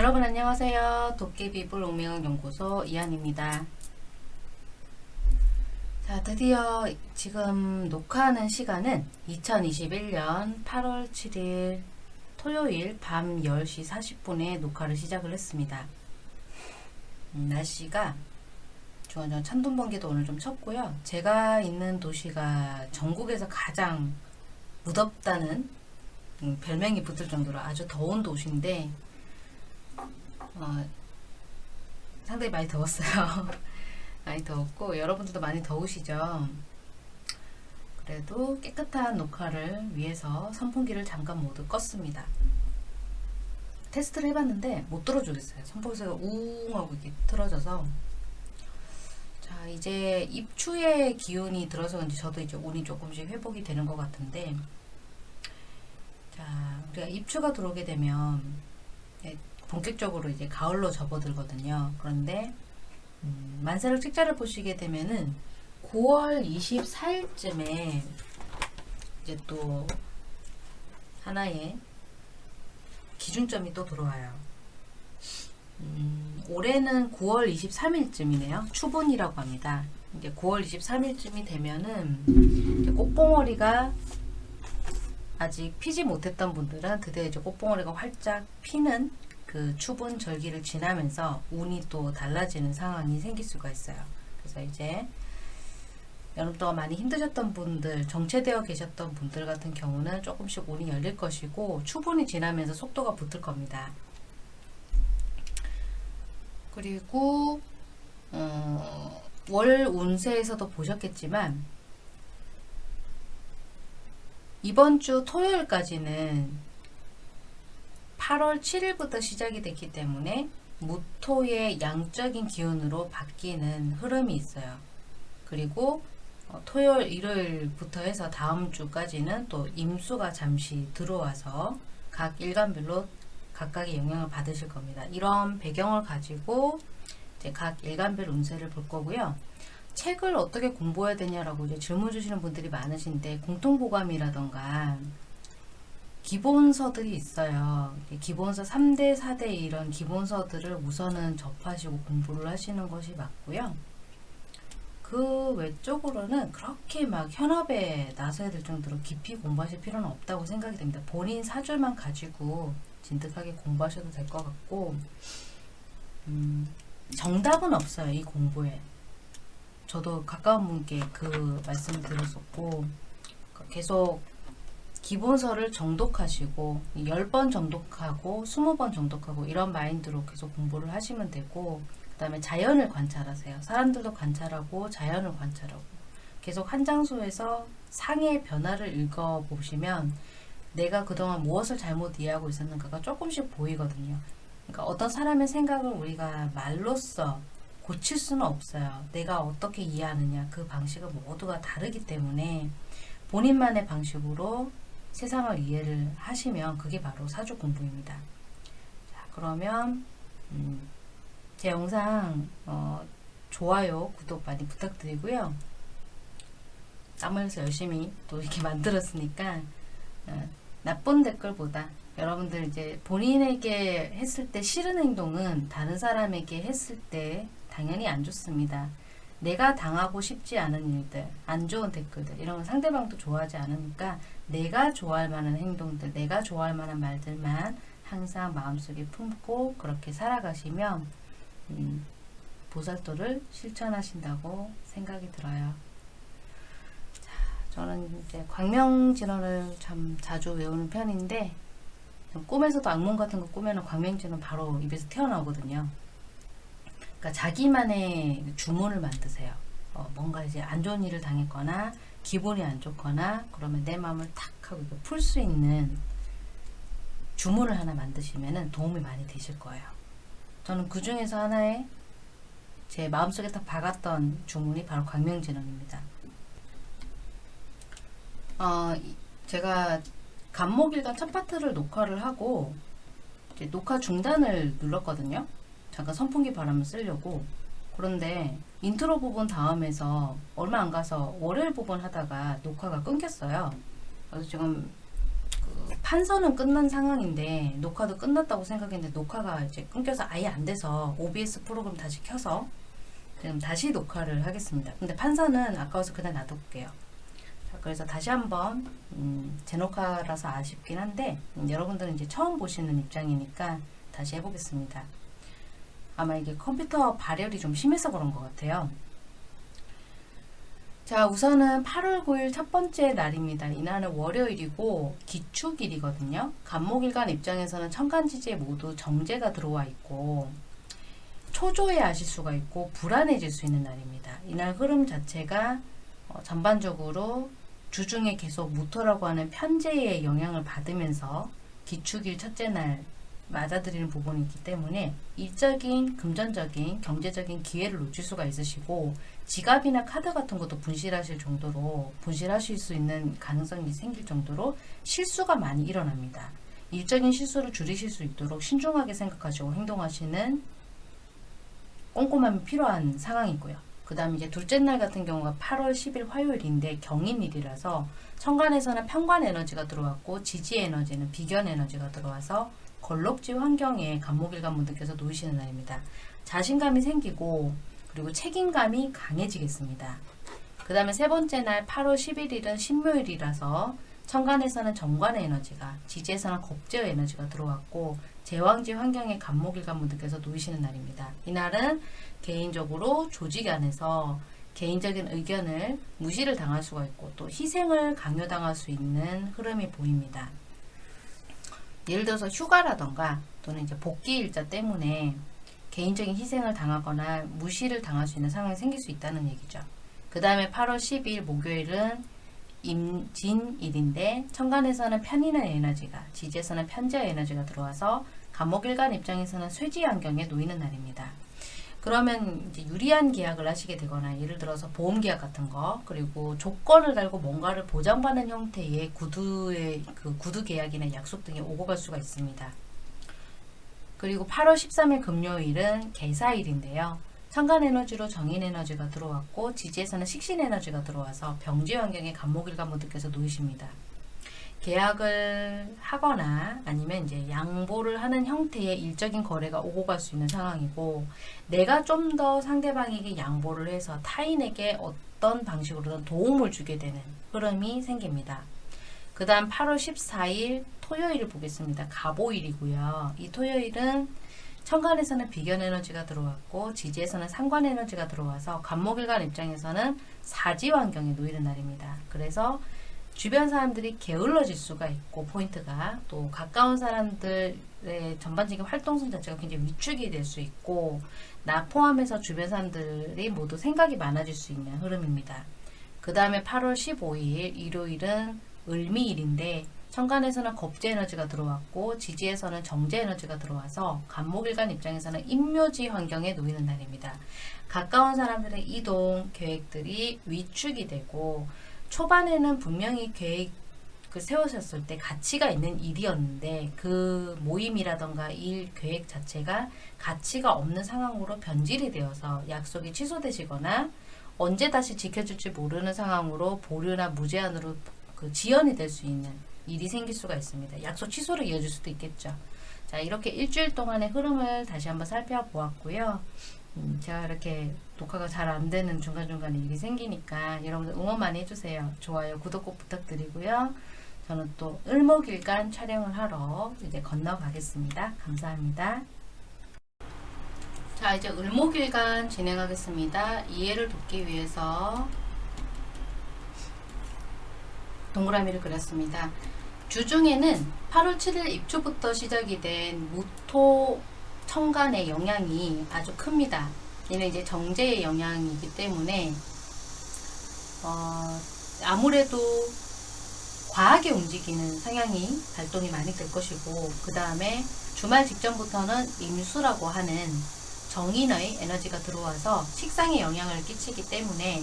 여러분 안녕하세요. 도깨비불 운명연구소 이한입니다. 자 드디어 지금 녹화하는 시간은 2021년 8월 7일 토요일 밤 10시 40분에 녹화를 시작을 했습니다. 음, 날씨가 저 찬돈 번개도 오늘 좀 쳤고요. 제가 있는 도시가 전국에서 가장 무덥다는 음, 별명이 붙을 정도로 아주 더운 도시인데 어, 상당히 많이 더웠어요. 많이 더웠고 여러분들도 많이 더우시죠. 그래도 깨끗한 녹화를 위해서 선풍기를 잠깐 모두 껐습니다. 테스트를 해봤는데 못 들어주겠어요. 선풍기가 우웅 하고 이렇게 틀어져서 자 이제 입추의 기운이 들어서 그런지 저도 이제 운이 조금씩 회복이 되는 것 같은데 자 우리가 입추가 들어오게 되면 본격적으로 이제 가을로 접어들거든요. 그런데 음, 만세력 책자를 보시게 되면은 9월 24일쯤에 이제 또 하나의 기준점이 또 들어와요. 음, 올해는 9월 23일쯤이네요. 추분이라고 합니다. 이제 9월 23일쯤이 되면은 꽃봉오리가 아직 피지 못했던 분들은 드디어 이제 꽃봉오리가 활짝 피는 그 추분 절기를 지나면서 운이 또 달라지는 상황이 생길 수가 있어요. 그래서 이제 여름 동안 많이 힘드셨던 분들, 정체되어 계셨던 분들 같은 경우는 조금씩 운이 열릴 것이고 추분이 지나면서 속도가 붙을 겁니다. 그리고 어, 월 운세에서도 보셨겠지만 이번 주 토요일까지는 8월 7일부터 시작이 됐기 때문에 무토의 양적인 기운으로 바뀌는 흐름이 있어요. 그리고 어, 토요일, 일요일부터 해서 다음 주까지는 또 임수가 잠시 들어와서 각 일간별로 각각의 영향을 받으실 겁니다. 이런 배경을 가지고 이제 각 일간별 운세를 볼 거고요. 책을 어떻게 공부해야 되냐라고 이제 질문 주시는 분들이 많으신데 공통보감이라던가 기본서들이 있어요. 기본서 3대, 4대 이런 기본서들을 우선은 접하시고 공부를 하시는 것이 맞고요. 그 외적으로는 그렇게 막 현업에 나서야 될 정도로 깊이 공부하실 필요는 없다고 생각이 됩니다. 본인 사줄만 가지고 진득하게 공부하셔도 될 것 같고 음, 정답은 없어요. 이 공부에. 저도 가까운 분께 그 말씀을 드렸었고 계속 기본서를 정독하시고 10번 정독하고 20번 정독하고 이런 마인드로 계속 공부를 하시면 되고 그 다음에 자연을 관찰하세요. 사람들도 관찰하고 자연을 관찰하고 계속 한 장소에서 상의 변화를 읽어보시면 내가 그동안 무엇을 잘못 이해하고 있었는가가 조금씩 보이거든요. 그러니까 어떤 사람의 생각을 우리가 말로써 고칠 수는 없어요. 내가 어떻게 이해하느냐 그 방식은 모두가 다르기 때문에 본인만의 방식으로 세상을 이해를 하시면 그게 바로 사주 공부입니다. 자, 그러면 음, 제 영상 어, 좋아요, 구독 많이 부탁드리고요. 땀 흘려서 열심히 또 이렇게 만들었으니까 어, 나쁜 댓글보다 여러분들 이제 본인에게 했을 때 싫은 행동은 다른 사람에게 했을 때 당연히 안 좋습니다. 내가 당하고 싶지 않은 일들, 안 좋은 댓글들 이런 건 상대방도 좋아하지 않으니까 내가 좋아할 만한 행동들, 내가 좋아할 만한 말들만 항상 마음속에 품고 그렇게 살아가시면 음, 보살도를 실천하신다고 생각이 들어요. 자, 저는 이제 광명진원을 참 자주 외우는 편인데 꿈에서도 악몽 같은 거 꾸면 광명진원 바로 입에서 튀어나오거든요. 그러니까 자기만의 주문을 만드세요. 어, 뭔가 이제 안 좋은 일을 당했거나 기분이 안 좋거나 그러면 내 마음을 탁 하고 풀 수 있는 주문을 하나 만드시면 도움이 많이 되실 거예요. 저는 그 중에서 하나의 제 마음속에 딱 박았던 주문이 바로 광명진언입니다. 어, 제가 갑목일간 첫 파트를 녹화를 하고 녹화 중단을 눌렀거든요. 잠깐 선풍기 바람을 쐬려고 그런데 인트로 부분 다음에서 얼마 안 가서 월요일 부분 하다가 녹화가 끊겼어요. 그래서 지금 그그 판서는 끝난 상황인데 녹화도 끝났다고 생각했는데 녹화가 이제 끊겨서 아예 안 돼서 OBS 프로그램 다시 켜서 지금 다시 녹화를 하겠습니다. 근데 판서는 아까워서 그냥 놔둘게요. 자, 그래서 다시 한번 음, 제녹화라서 아쉽긴 한데 음, 여러분들은 이제 처음 보시는 입장이니까 다시 해보겠습니다. 아마 이게 컴퓨터 발열이 좀 심해서 그런 것 같아요. 자 우선은 8월 9일 첫 번째 날입니다. 이날은 월요일이고 기축일이거든요. 간목일간 입장에서는 천간지지에 모두 정제가 들어와 있고 초조해 하실 수가 있고 불안해질 수 있는 날입니다. 이날 흐름 자체가 어, 전반적으로 주중에 계속 무토라고 하는 편제의 영향을 받으면서 기축일 첫째 날 맞아들이는 부분이 있기 때문에 일적인 금전적인 경제적인 기회를 놓칠 수가 있으시고 지갑이나 카드 같은 것도 분실하실 정도로 분실하실 수 있는 가능성이 생길 정도로 실수가 많이 일어납니다. 일적인 실수를 줄이실 수 있도록 신중하게 생각하시고 행동하시는 꼼꼼함이 필요한 상황이고요. 그 다음에 이제 둘째 날 같은 경우가 8월 10일 화요일인데 경인일이라서 천간에서는 편관 에너지가 들어왔고 지지 에너지는 비견 에너지가 들어와서 걸럭지 환경에 간목일간 분들께서 놓이시는 날입니다. 자신감이 생기고 그리고 책임감이 강해지겠습니다. 그 다음에 세 번째 날 8월 11일은 신묘일이라서 천간에서는 정관의 에너지가 지지에서는 겁제의 에너지가 들어왔고 제왕지 환경에 간목일간 분들께서 놓이시는 날입니다. 이날은 개인적으로 조직 안에서 개인적인 의견을 무시를 당할 수가 있고 또 희생을 강요당할 수 있는 흐름이 보입니다. 예를 들어서 휴가라던가 또는 이제 복귀 일자 때문에 개인적인 희생을 당하거나 무시를 당할 수 있는 상황이 생길 수 있다는 얘기죠. 그 다음에 8월 10일 목요일은 임진일인데 천간에서는 편인의 에너지가 지지에서는 편지의 에너지가 들어와서 간목일간 입장에서는 쇠지 환경에 놓이는 날입니다. 그러면 이제 유리한 계약을 하시게 되거나 예를 들어서 보험 계약 같은 거 그리고 조건을 달고 뭔가를 보장받는 형태의 구두의 그 구두 계약이나 약속 등이 오고 갈 수가 있습니다. 그리고 8월 13일 금요일은 개사일인데요. 천간 에너지로 정인 에너지가 들어왔고 지지에서는 식신 에너지가 들어와서 병지 환경에 간목일간 분들께서 놓이십니다. 계약을 하거나 아니면 이제 양보를 하는 형태의 일적인 거래가 오고 갈 수 있는 상황이고 내가 좀 더 상대방에게 양보를 해서 타인에게 어떤 방식으로든 도움을 주게 되는 흐름이 생깁니다. 그 다음 8월 14일 토요일을 보겠습니다. 가보일이고요. 이 토요일은 천간에서는 비견 에너지가 들어왔고 지지에서는 상관 에너지가 들어와서 간목일간 입장에서는 사지 환경에 놓이는 날입니다. 그래서 주변 사람들이 게을러질 수가 있고 포인트가 또 가까운 사람들의 전반적인 활동성 자체가 굉장히 위축이 될 수 있고 나 포함해서 주변 사람들이 모두 생각이 많아질 수 있는 흐름입니다. 그 다음에 8월 15일 일요일은 을미일인데 천간에서는 겁제 에너지가 들어왔고 지지에서는 정제 에너지가 들어와서 간목일간 입장에서는 임묘지 환경에 놓이는 날입니다. 가까운 사람들의 이동 계획들이 위축이 되고 초반에는 분명히 계획 그 세우셨을 때 가치가 있는 일이었는데 그 모임이라던가 일 계획 자체가 가치가 없는 상황으로 변질이 되어서 약속이 취소되시거나 언제 다시 지켜줄지 모르는 상황으로 보류나 무제한으로 그 지연이 될 수 있는 일이 생길 수가 있습니다. 약속 취소로 이어질 수도 있겠죠. 자 이렇게 일주일 동안의 흐름을 다시 한번 살펴보았고요. 음, 제가 이렇게 녹화가 잘 안 되는 중간중간에 일이 생기니까 여러분들 응원 많이 해주세요. 좋아요, 구독 꼭 부탁드리고요. 저는 또 을목일간 촬영을 하러 이제 건너가겠습니다. 감사합니다. 자 이제 을목일간 진행하겠습니다. 이해를 돕기 위해서 동그라미를 그렸습니다. 주중에는 8월 7일 입추부터 시작이 된 무토 청간의 영향이 아주 큽니다. 얘는 이제 정제의 영향이기 때문에 어, 아무래도 과하게 움직이는 성향이 발동이 많이 될 것이고 그 다음에 주말 직전부터는 임수라고 하는 정인의 에너지가 들어와서 식상에 영향을 끼치기 때문에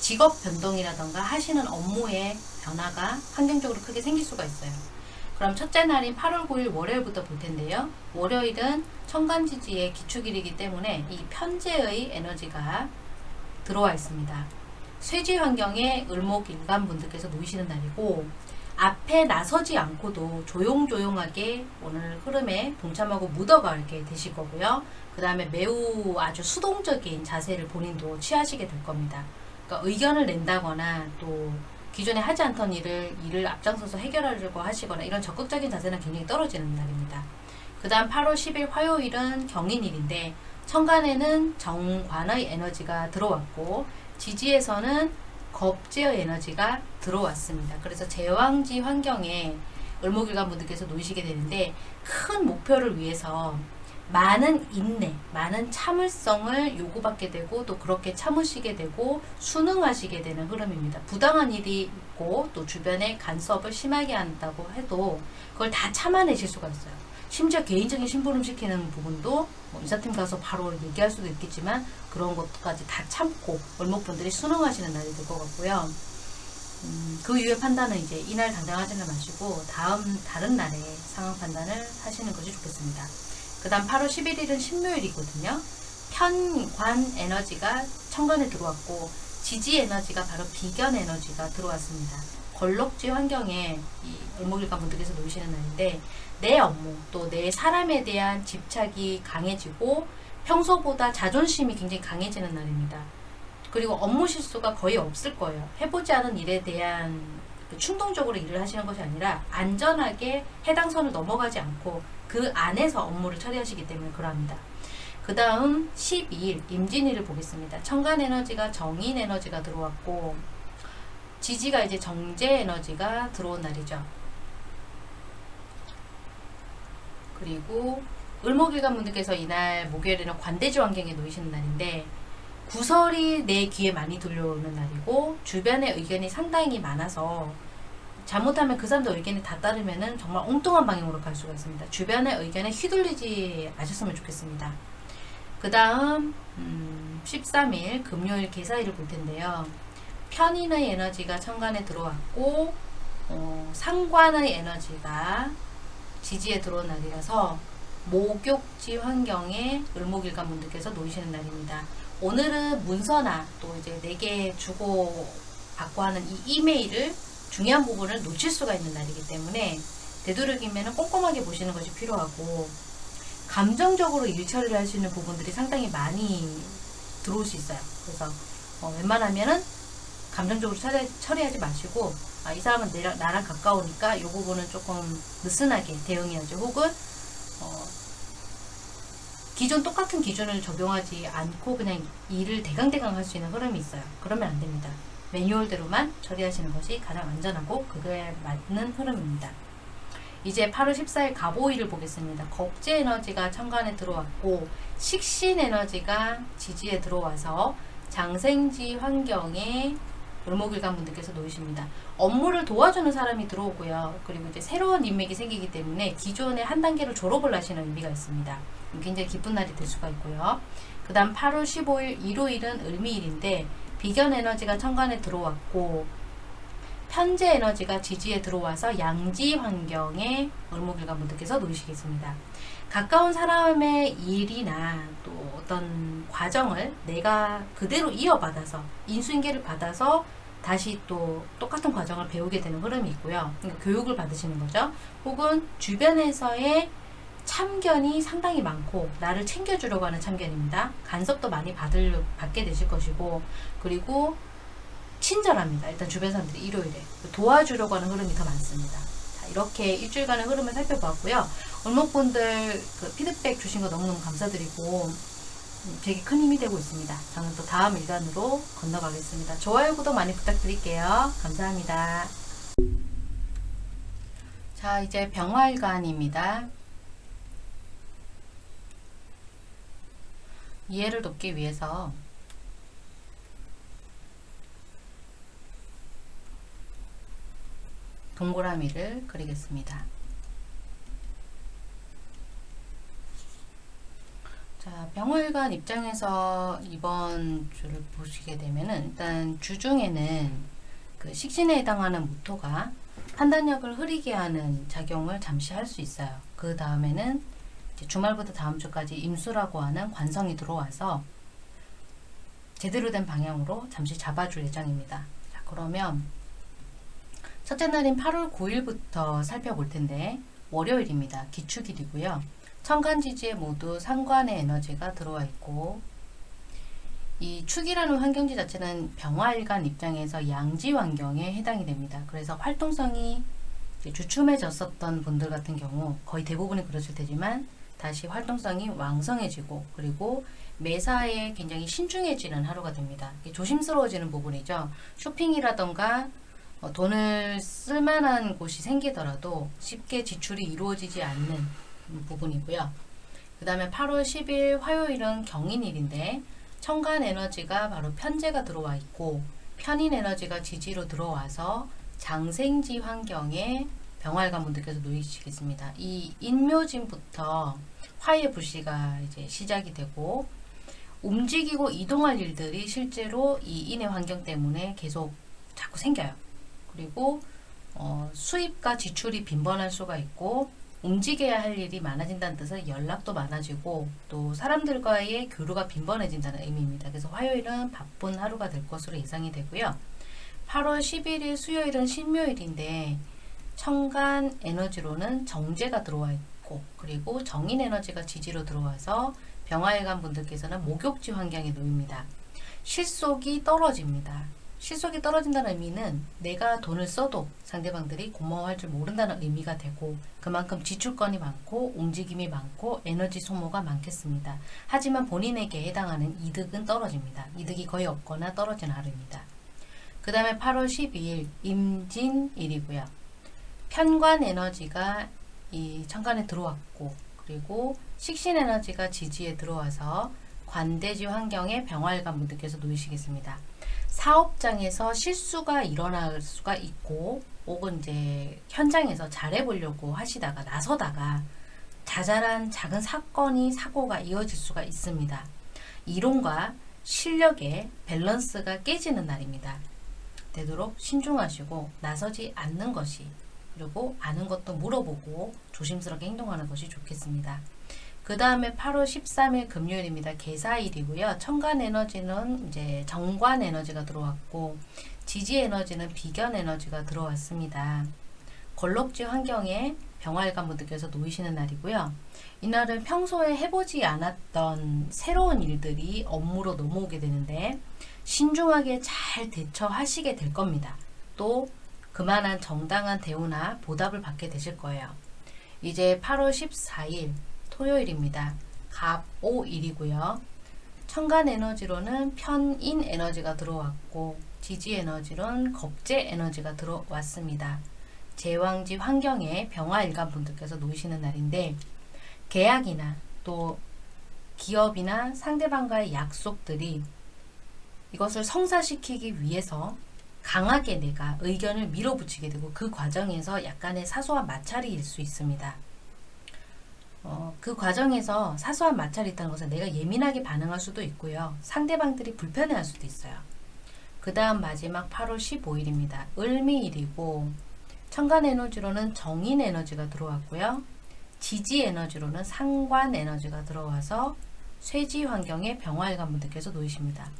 직업 변동이라던가 하시는 업무의 변화가 환경적으로 크게 생길 수가 있어요. 그럼 첫째 날인 8월 9일 월요일부터 볼 텐데요. 월요일은 천간지지의 기축일이기 때문에 이 편제의 에너지가 들어와 있습니다. 쇠지 환경에 을목 인간 분들께서 놓이시는 날이고 앞에 나서지 않고도 조용조용하게 오늘 흐름에 동참하고 묻어가게 되실 거고요. 그 다음에 매우 아주 수동적인 자세를 본인도 취하시게 될 겁니다. 그러니까 의견을 낸다거나 또 기존에 하지 않던 일을 일을 앞장서서 해결하려고 하시거나 이런 적극적인 자세는 굉장히 떨어지는 날입니다. 그 다음 8월 10일 화요일은 경인일인데 천간에는 정관의 에너지가 들어왔고 지지에서는 겁제의 에너지가 들어왔습니다. 그래서 제왕지 환경에 을목일관 분들께서 놓이시게 되는데 큰 목표를 위해서 많은 인내, 많은 참을성을 요구받게 되고 또 그렇게 참으시게 되고 순응하시게 되는 흐름입니다. 부당한 일이 있고 또 주변에 간섭을 심하게 한다고 해도 그걸 다 참아내실 수가 있어요. 심지어 개인적인 심부름 시키는 부분도 뭐 인사팀 가서 바로 얘기할 수도 있겠지만 그런 것까지 다 참고 월목분들이 순응하시는 날이 될 것 같고요. 음, 그 이후의 판단은 이제 이날 당장 하지는 마시고 다음 다른 날에 상황 판단을 하시는 것이 좋겠습니다. 그 다음 8월 11일은 신묘일이거든요. 편관 에너지가 천간에 들어왔고 지지 에너지가 바로 비견 에너지가 들어왔습니다. 걸럭지 환경에 이 을목일관 분들께서 놓으시는 날인데 내 업무 또 내 사람에 대한 집착이 강해지고 평소보다 자존심이 굉장히 강해지는 날입니다. 그리고 업무 실수가 거의 없을 거예요. 해보지 않은 일에 대한 그 충동적으로 일을 하시는 것이 아니라 안전하게 해당 선을 넘어가지 않고 그 안에서 업무를 처리하시기 때문에 그러합니다. 그 다음 12일 임진일을 보겠습니다. 천간 에너지가 정인 에너지가 들어왔고 지지가 이제 정제 에너지가 들어온 날이죠. 그리고 을목일관 분들께서 이날 목요일에는 관대지 환경에 놓이시는 날인데 구설이 내 귀에 많이 들려오는 날이고 주변의 의견이 상당히 많아서 잘못하면 그 사람들 의견이 다 따르면은 정말 엉뚱한 방향으로 갈 수가 있습니다. 주변의 의견에 휘둘리지 마셨으면 좋겠습니다. 그 다음 음, 13일 금요일 개사일을 볼 텐데요. 편인의 에너지가 천간에 들어왔고 어, 상관의 에너지가 지지에 들어온 날이라서 목욕지 환경에 을목일관 분들께서 놓이시는 날입니다. 오늘은 문서나 또 이제 내게 주고 받고 하는 이 이메일을 중요한 부분을 놓칠 수가 있는 날이기 때문에 되도록이면 꼼꼼하게 보시는 것이 필요하고 감정적으로 일 처리를 할 수 있는 부분들이 상당히 많이 들어올 수 있어요. 그래서 어, 웬만하면은 감정적으로 처리, 처리하지 마시고 아, 이 사람은 내, 나랑 가까우니까 이 부분은 조금 느슨하게 대응해야죠. 혹은 어, 기존 똑같은 기준을 적용하지 않고 그냥 일을 대강대강 할 수 있는 흐름이 있어요. 그러면 안 됩니다. 매뉴얼대로만 처리하시는 것이 가장 안전하고 그거에 맞는 흐름입니다. 이제 8월 14일 가보일을 보겠습니다. 겁제 에너지가 천간에 들어왔고 식신 에너지가 지지에 들어와서 장생지 환경에 을목일관 분들께서 놓이십니다. 업무를 도와주는 사람이 들어오고요. 그리고 이제 새로운 인맥이 생기기 때문에 기존의 한 단계로 졸업을 하시는 의미가 있습니다. 굉장히 기쁜 날이 될 수가 있고요. 그 다음 8월 15일 일요일은 을미일인데 비견 에너지가 천간에 들어왔고 편재 에너지가 지지에 들어와서 양지 환경에 을목일관 분들께서 놓이시겠습니다. 가까운 사람의 일이나 또 어떤 과정을 내가 그대로 이어받아서 인수인계를 받아서 다시 또 똑같은 과정을 배우게 되는 흐름이 있고요. 그러니까 교육을 받으시는 거죠. 혹은 주변에서의 참견이 상당히 많고 나를 챙겨주려고 하는 참견입니다. 간섭도 많이 받을, 받게 되실 것이고 그리고 친절합니다. 일단 주변 사람들이 일요일에 도와주려고 하는 흐름이 더 많습니다. 자, 이렇게 일주일간의 흐름을 살펴봤고요. 얼목분들 그 피드백 주신 거 너무너무 감사드리고 되게 큰 힘이 되고 있습니다. 저는 또 다음 일간으로 건너가겠습니다. 좋아요, 구독 많이 부탁드릴게요. 감사합니다. 자, 이제 병화일간입니다. 이해를 돕기 위해서 동그라미를 그리겠습니다. 자, 병월관 입장에서 이번 주를 보시게 되면은 일단 주중에는 그 식신에 해당하는 무토가 판단력을 흐리게 하는 작용을 잠시 할 수 있어요. 그 다음에는 주말부터 다음 주까지 임수라고 하는 관성이 들어와서 제대로 된 방향으로 잠시 잡아줄 예정입니다. 자, 그러면 첫째 날인 8월 9일부터 살펴볼 텐데 월요일입니다. 기축일이고요. 천간지지에 모두 상관의 에너지가 들어와 있고 이 축이라는 환경지 자체는 병화일간 입장에서 양지 환경에 해당이 됩니다. 그래서 활동성이 주춤해졌었던 분들 같은 경우 거의 대부분이 그러실 테지만 다시 활동성이 왕성해지고 그리고 매사에 굉장히 신중해지는 하루가 됩니다. 조심스러워지는 부분이죠. 쇼핑이라던가 어, 돈을 쓸만한 곳이 생기더라도 쉽게 지출이 이루어지지 않는 부분이고요. 그 다음에 8월 10일 화요일은 경인일인데 청간 에너지가 바로 편제가 들어와 있고 편인 에너지가 지지로 들어와서 장생지 환경에 병활관 분들께서 놓이시겠습니다. 이 인묘진부터 화의 불씨가 이제 시작이 되고 움직이고 이동할 일들이 실제로 이 인의 환경 때문에 계속 자꾸 생겨요. 그리고 어, 수입과 지출이 빈번할 수가 있고 움직여야 할 일이 많아진다는 뜻은 연락도 많아지고 또 사람들과의 교류가 빈번해진다는 의미입니다. 그래서 화요일은 바쁜 하루가 될 것으로 예상이 되고요. 8월 11일 수요일은 신묘일인데 청간 에너지로는 정제가 들어와 있고 그리고 정인 에너지가 지지로 들어와서 병화일관 분들께서는 목욕지 환경에 놓입니다. 실속이 떨어집니다. 실속이 떨어진다는 의미는 내가 돈을 써도 상대방들이 고마워할 줄 모른다는 의미가 되고 그만큼 지출권이 많고 움직임이 많고 에너지 소모가 많겠습니다. 하지만 본인에게 해당하는 이득은 떨어집니다. 이득이 거의 없거나 떨어지는 하루입니다. 그 다음에 8월 12일 임진일이고요. 편관 에너지가 이 천간에 들어왔고 그리고 식신 에너지가 지지에 들어와서 관대지 환경에 병활관 분들께서 놓이시겠습니다. 사업장에서 실수가 일어날 수가 있고 혹은 이제 현장에서 잘해보려고 하시다가 나서다가 자잘한 작은 사건이 사고가 이어질 수가 있습니다. 이론과 실력의 밸런스가 깨지는 날입니다. 되도록 신중하시고 나서지 않는 것이 그리고 아는 것도 물어보고 조심스럽게 행동하는 것이 좋겠습니다. 그 다음에 8월 13일 금요일입니다. 개사일이고요. 천간 에너지는 이제 정관 에너지가 들어왔고 지지 에너지는 비견 에너지가 들어왔습니다. 걸럭지 환경에 병활관 분들께서 놓이시는 날이고요. 이날은 평소에 해보지 않았던 새로운 일들이 업무로 넘어오게 되는데 신중하게 잘 대처하시게 될 겁니다. 또 그만한 정당한 대우나 보답을 받게 되실 거예요. 이제 8월 14일 토요일입니다. 갑오일이고요. 천간 에너지로는 편인 에너지가 들어왔고 지지 에너지로는 겁재 에너지가 들어왔습니다. 제왕지 환경에 병화일간 분들께서 놓이시는 날인데 계약이나 또 기업이나 상대방과의 약속들이 이것을 성사시키기 위해서 강하게 내가 의견을 밀어붙이게 되고 그 과정에서 약간의 사소한 마찰이 수 있습니다. 어, 그 과정에서 사소한 마찰이 있다는 것은 내가 예민하게 반응할 수도 있고요. 상대방들이 불편해할 수도 있어요. 그 다음 마지막 8월 15일입니다. 을미일이고 천간 에너지로는 정인 에너지가 들어왔고요. 지지 에너지로는 상관 에너지가 들어와서 쇠지 환경에 병화일관 분들께서 놓이십니다.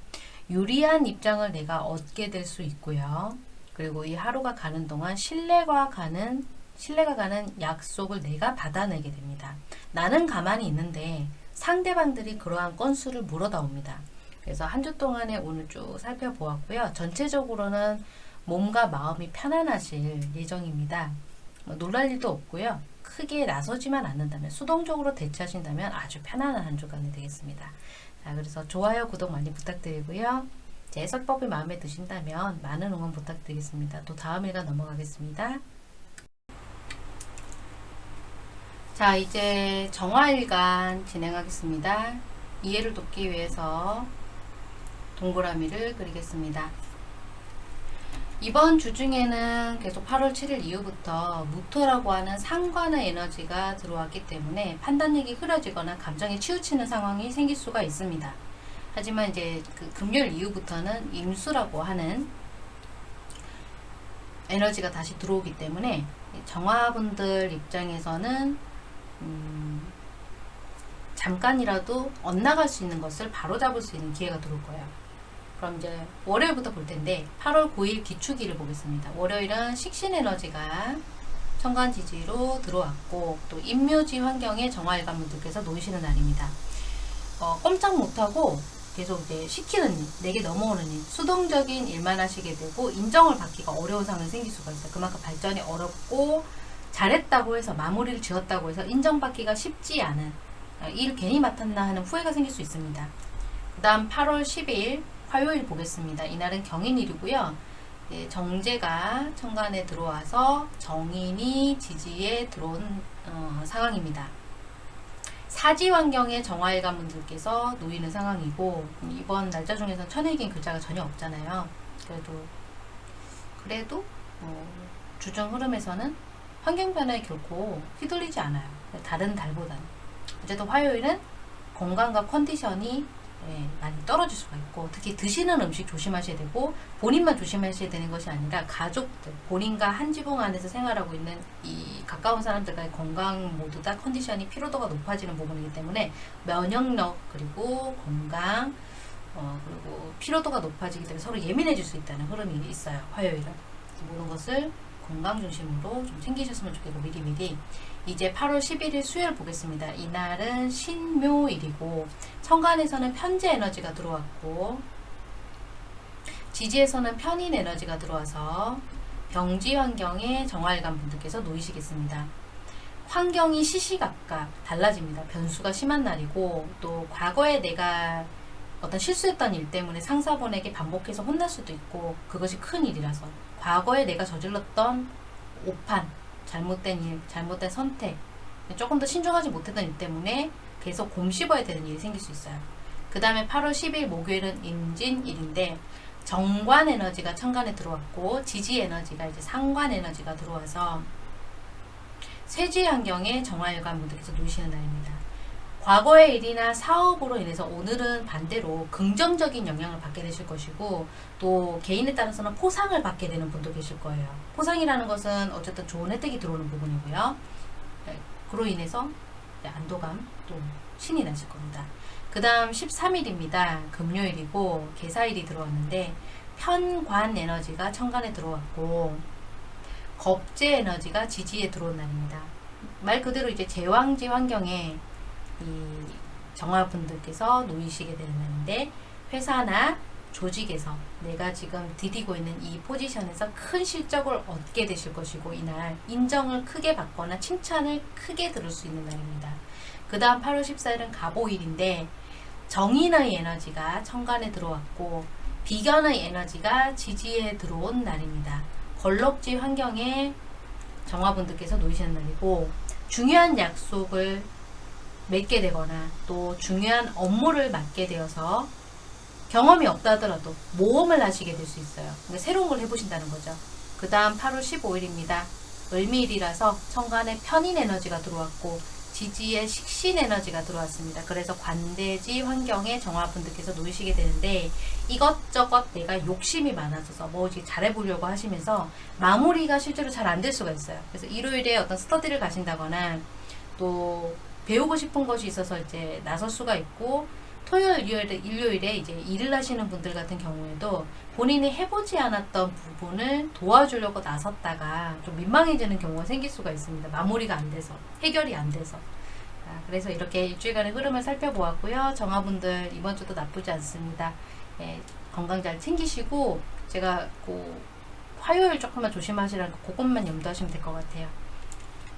유리한 입장을 내가 얻게 될 수 있고요. 그리고 이 하루가 가는 동안 신뢰가 가는 신뢰가 가는 약속을 내가 받아내게 됩니다. 나는 가만히 있는데 상대방들이 그러한 건수를 물어다 옵니다. 그래서 한 주 동안에 오늘 쭉 살펴보았고요. 전체적으로는 몸과 마음이 편안하실 예정입니다. 뭐 놀랄 일도 없고요. 크게 나서지만 않는다면 수동적으로 대처하신다면 아주 편안한 한 주간이 되겠습니다. 자, 그래서 좋아요, 구독 많이 부탁드리고요. 제 해석법이 마음에 드신다면 많은 응원 부탁드리겠습니다. 또 다음 일간 넘어가겠습니다. 자, 이제 정화일간 진행하겠습니다. 이해를 돕기 위해서 동그라미를 그리겠습니다. 이번 주 중에는 계속 8월 7일 이후부터 무토라고 하는 상관의 에너지가 들어왔기 때문에 판단력이 흐려지거나 감정에 치우치는 상황이 생길 수가 있습니다. 하지만 이제 그 금요일 이후부터는 임수라고 하는 에너지가 다시 들어오기 때문에 정화분들 입장에서는 음 잠깐이라도 엇나갈 수 있는 것을 바로 잡을 수 있는 기회가 들어올 거예요. 그럼 이제 월요일부터 볼 텐데 8월 9일 기축일을 보겠습니다. 월요일은 식신에너지가 천간지지로 들어왔고 또 임묘지 환경에 정화일관 분들께서 놓이시는 날입니다. 어, 꼼짝 못하고 계속 이제 시키는 일, 내게 넘어오는 일, 수동적인 일만 하시게 되고 인정을 받기가 어려운 상황이 생길 수가 있어요. 그만큼 발전이 어렵고 잘했다고 해서 마무리를 지었다고 해서 인정받기가 쉽지 않은 어, 일 괜히 맡았나 하는 후회가 생길 수 있습니다. 그 다음 8월 10일 화요일 보겠습니다. 이날은 경인일이고요. 예, 정제가 천간에 들어와서 정인이 지지에 들어온 어, 상황입니다. 사지 환경에 정화일관 분들께서 놓이는 상황이고 이번 날짜 중에서는 천일긴 글자가 전혀 없잖아요. 그래도 그래도 어, 주정 흐름에서는 환경 변화에 결코 휘둘리지 않아요. 다른 달보다는 어쨌든 화요일은 건강과 컨디션이 예, 많이 떨어질 수가 있고 특히 드시는 음식 조심하셔야 되고 본인만 조심하셔야 되는 것이 아니라 가족들 본인과 한 지붕 안에서 생활하고 있는 이 가까운 사람들과의 건강 모두 다 컨디션이 피로도가 높아지는 부분이기 때문에 면역력 그리고 건강 어, 그리고 피로도가 높아지기 때문에 서로 예민해질 수 있다는 흐름이 있어요. 화요일은. 모든 것을 건강 중심으로 좀 챙기셨으면 좋겠고 미리미리 이제 8월 11일 수요일 보겠습니다. 이날은 신묘일이고 천간에서는 편재 에너지가 들어왔고 지지에서는 편인 에너지가 들어와서 병지 환경에 정화일관 분들께서 놓이시겠습니다. 환경이 시시각각 달라집니다. 변수가 심한 날이고 또 과거에 내가 어떤 실수했던 일 때문에 상사분에게 반복해서 혼날 수도 있고 그것이 큰 일이라서 과거에 내가 저질렀던 오판 잘못된 일, 잘못된 선택, 조금 더 신중하지 못했던 일 때문에 계속 곰씹어야 되는 일이 생길 수 있어요. 그 다음에 8월 10일 목요일은 임진일인데 정관 에너지가 천간에 들어왔고 지지 에너지가 이제 상관 에너지가 들어와서 쇠지 환경에 정화일관 분들께서 놓으시는 날입니다. 과거의 일이나 사업으로 인해서 오늘은 반대로 긍정적인 영향을 받게 되실 것이고 또 개인에 따라서는 포상을 받게 되는 분도 계실 거예요. 포상이라는 것은 어쨌든 좋은 혜택이 들어오는 부분이고요. 네, 그로 인해서 안도감 또 신이 나실 겁니다. 그 다음 13일입니다. 금요일이고 개사일이 들어왔는데 편관 에너지가 천간에 들어왔고 겁재 에너지가 지지에 들어온 날입니다. 말 그대로 이제 제왕지 환경에 이 정화분들께서 놓이시게 되는 날인데 회사나 조직에서 내가 지금 디디고 있는 이 포지션에서 큰 실적을 얻게 되실 것이고 이날 인정을 크게 받거나 칭찬을 크게 들을 수 있는 날입니다. 그 다음 8월 14일은 가보일인데 정인의 에너지가 천간에 들어왔고 비견의 에너지가 지지에 들어온 날입니다. 걸럭지 환경에 정화분들께서 놓이시는 날이고 중요한 약속을 맺게 되거나 또 중요한 업무를 맡게 되어서 경험이 없다 하더라도 모험을 하시게 될 수 있어요. 그러니까 새로운 걸 해보신다는 거죠. 그 다음 8월 15일입니다. 을미일이라서 천간에 편인 에너지가 들어왔고 지지에 식신 에너지가 들어왔습니다. 그래서 관대지 환경에 정화분들께서 놓이시게 되는데 이것저것 내가 욕심이 많아져서 뭐 잘해보려고 하시면서 마무리가 실제로 잘 안 될 수가 있어요. 그래서 일요일에 어떤 스터디를 가신다거나 또 배우고 싶은 것이 있어서 이제 나설 수가 있고 토요일, 일요일에, 일요일에 이제 일을 하시는 분들 같은 경우에도 본인이 해보지 않았던 부분을 도와주려고 나섰다가 좀 민망해지는 경우가 생길 수가 있습니다. 마무리가 안 돼서, 해결이 안 돼서. 아, 그래서 이렇게 일주일간의 흐름을 살펴보았고요. 정화분들 이번 주도 나쁘지 않습니다. 예, 건강 잘 챙기시고 제가 그 화요일 조금만 조심하시라는 그것만 염두하시면 될 것 같아요.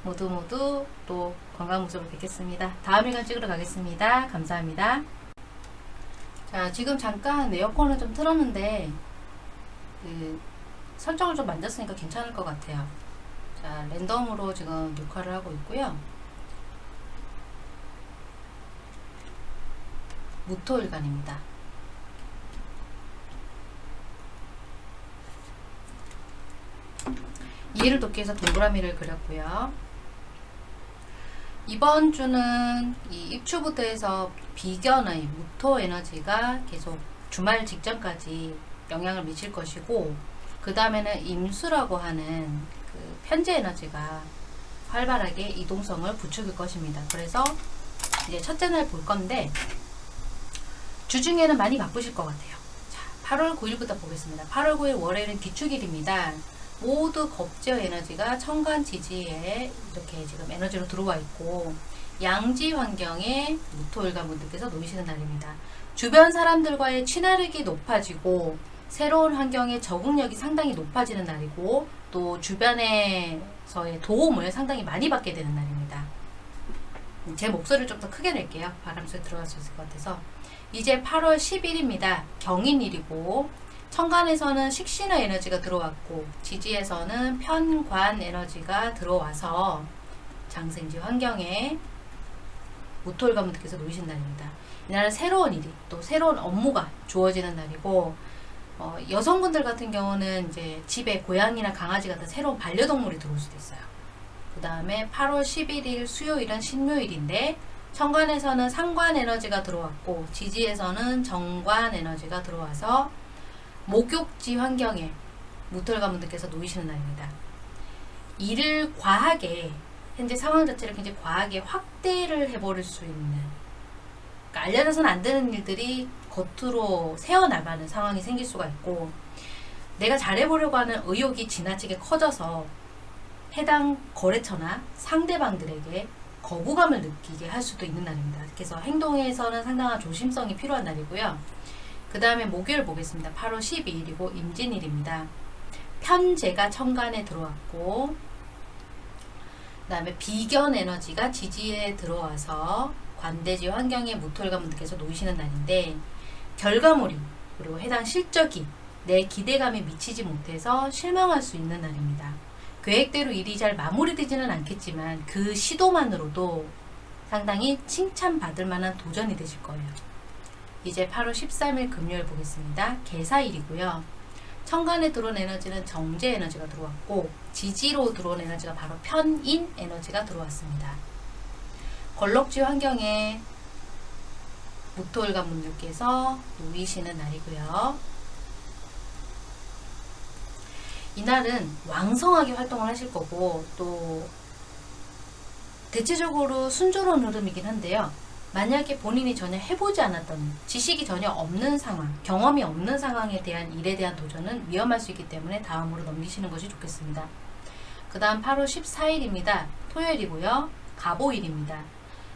모두 모두 또 건강 모습을 뵙겠습니다. 다음 일간 찍으러 가겠습니다. 감사합니다. 자 지금 잠깐 에어컨을 좀 틀었는데 그 설정을 좀 만졌으니까 괜찮을 것 같아요. 자 랜덤으로 지금 녹화를 하고 있고요. 무토일간입니다. 이해를 돕기 위해서 동그라미를 그렸고요. 이번 주는 이 입추부터 해서 비견의 무토 에너지가 계속 주말 직전까지 영향을 미칠 것이고 그 다음에는 임수라고 하는 그 편재 에너지가 활발하게 이동성을 부추길 것입니다. 그래서 이제 첫째 날 볼 건데 주중에는 많이 바쁘실 것 같아요. 자, 8월 9일부터 보겠습니다. 8월 9일 월요일은 기축일입니다. 모두 겁제어 에너지가 천간 지지에 이렇게 지금 에너지로 들어와 있고 양지 환경에 무토일관 분들께서 놓이시는 날입니다. 주변 사람들과의 친화력이 높아지고 새로운 환경에 적응력이 상당히 높아지는 날이고 또 주변에서의 도움을 상당히 많이 받게 되는 날입니다. 제 목소리를 좀 더 크게 낼게요. 바람 소리 들어갈 수 있을 것 같아서 이제 8월 10일입니다. 경인일이고 천간에서는 식신의 에너지가 들어왔고 지지에서는 편관 에너지가 들어와서 장생지 환경에 무토일관분들께서 놓이신 날입니다. 이날은 새로운 일이 또 새로운 업무가 주어지는 날이고 어, 여성분들 같은 경우는 이제 집에 고양이나 강아지 같은 새로운 반려동물이 들어올 수도 있어요. 그 다음에 8월 11일 수요일은 신묘일인데 천간에서는 상관 에너지가 들어왔고 지지에서는 정관 에너지가 들어와서 목욕지 환경에 무털가분들께서 놓이시는 날입니다. 일을 과하게 현재 상황 자체를 굉장히 과하게 확대를 해버릴 수 있는 그러니까 알려져서는 안 되는 일들이 겉으로 새어나가는 상황이 생길 수가 있고 내가 잘해보려고 하는 의욕이 지나치게 커져서 해당 거래처나 상대방들에게 거부감을 느끼게 할 수도 있는 날입니다. 그래서 행동에서는 상당한 조심성이 필요한 날이고요. 그 다음에 목요일 보겠습니다. 8월 12일이고 임진일입니다. 편제가 천간에 들어왔고 그 다음에 비견 에너지가 지지에 들어와서 관대지 환경에 무토일관 분들께서 놓이시는 날인데 결과물이 그리고 해당 실적이 내 기대감에 미치지 못해서 실망할 수 있는 날입니다. 계획대로 일이 잘 마무리되지는 않겠지만 그 시도만으로도 상당히 칭찬받을 만한 도전이 되실 거예요. 이제 8월 13일 금요일 보겠습니다. 개사일이고요. 천간에 들어온 에너지는 정제 에너지가 들어왔고 지지로 들어온 에너지가 바로 편인 에너지가 들어왔습니다. 걸럭지 환경에 무토일관 분들께서 놓이시는 날이고요. 이날은 왕성하게 활동을 하실 거고 또 대체적으로 순조로운 흐름이긴 한데요. 만약에 본인이 전혀 해보지 않았던 지식이 전혀 없는 상황, 경험이 없는 상황에 대한 일에 대한 도전은 위험할 수 있기 때문에 다음으로 넘기시는 것이 좋겠습니다. 그 다음 8월 14일입니다. 토요일이고요. 가보일입니다.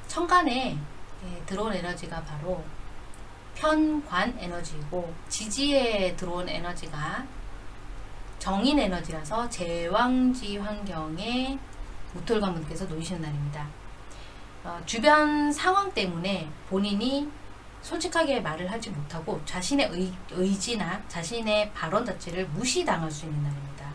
천간에 예, 들어온 에너지가 바로 편관 에너지이고 지지에 들어온 에너지가 정인 에너지라서 제왕지 환경에 무털관분께서 놓이시는 날입니다. 어, 주변 상황 때문에 본인이 솔직하게 말을 하지 못하고 자신의 의, 의지나 자신의 발언 자체를 무시당할 수 있는 날입니다.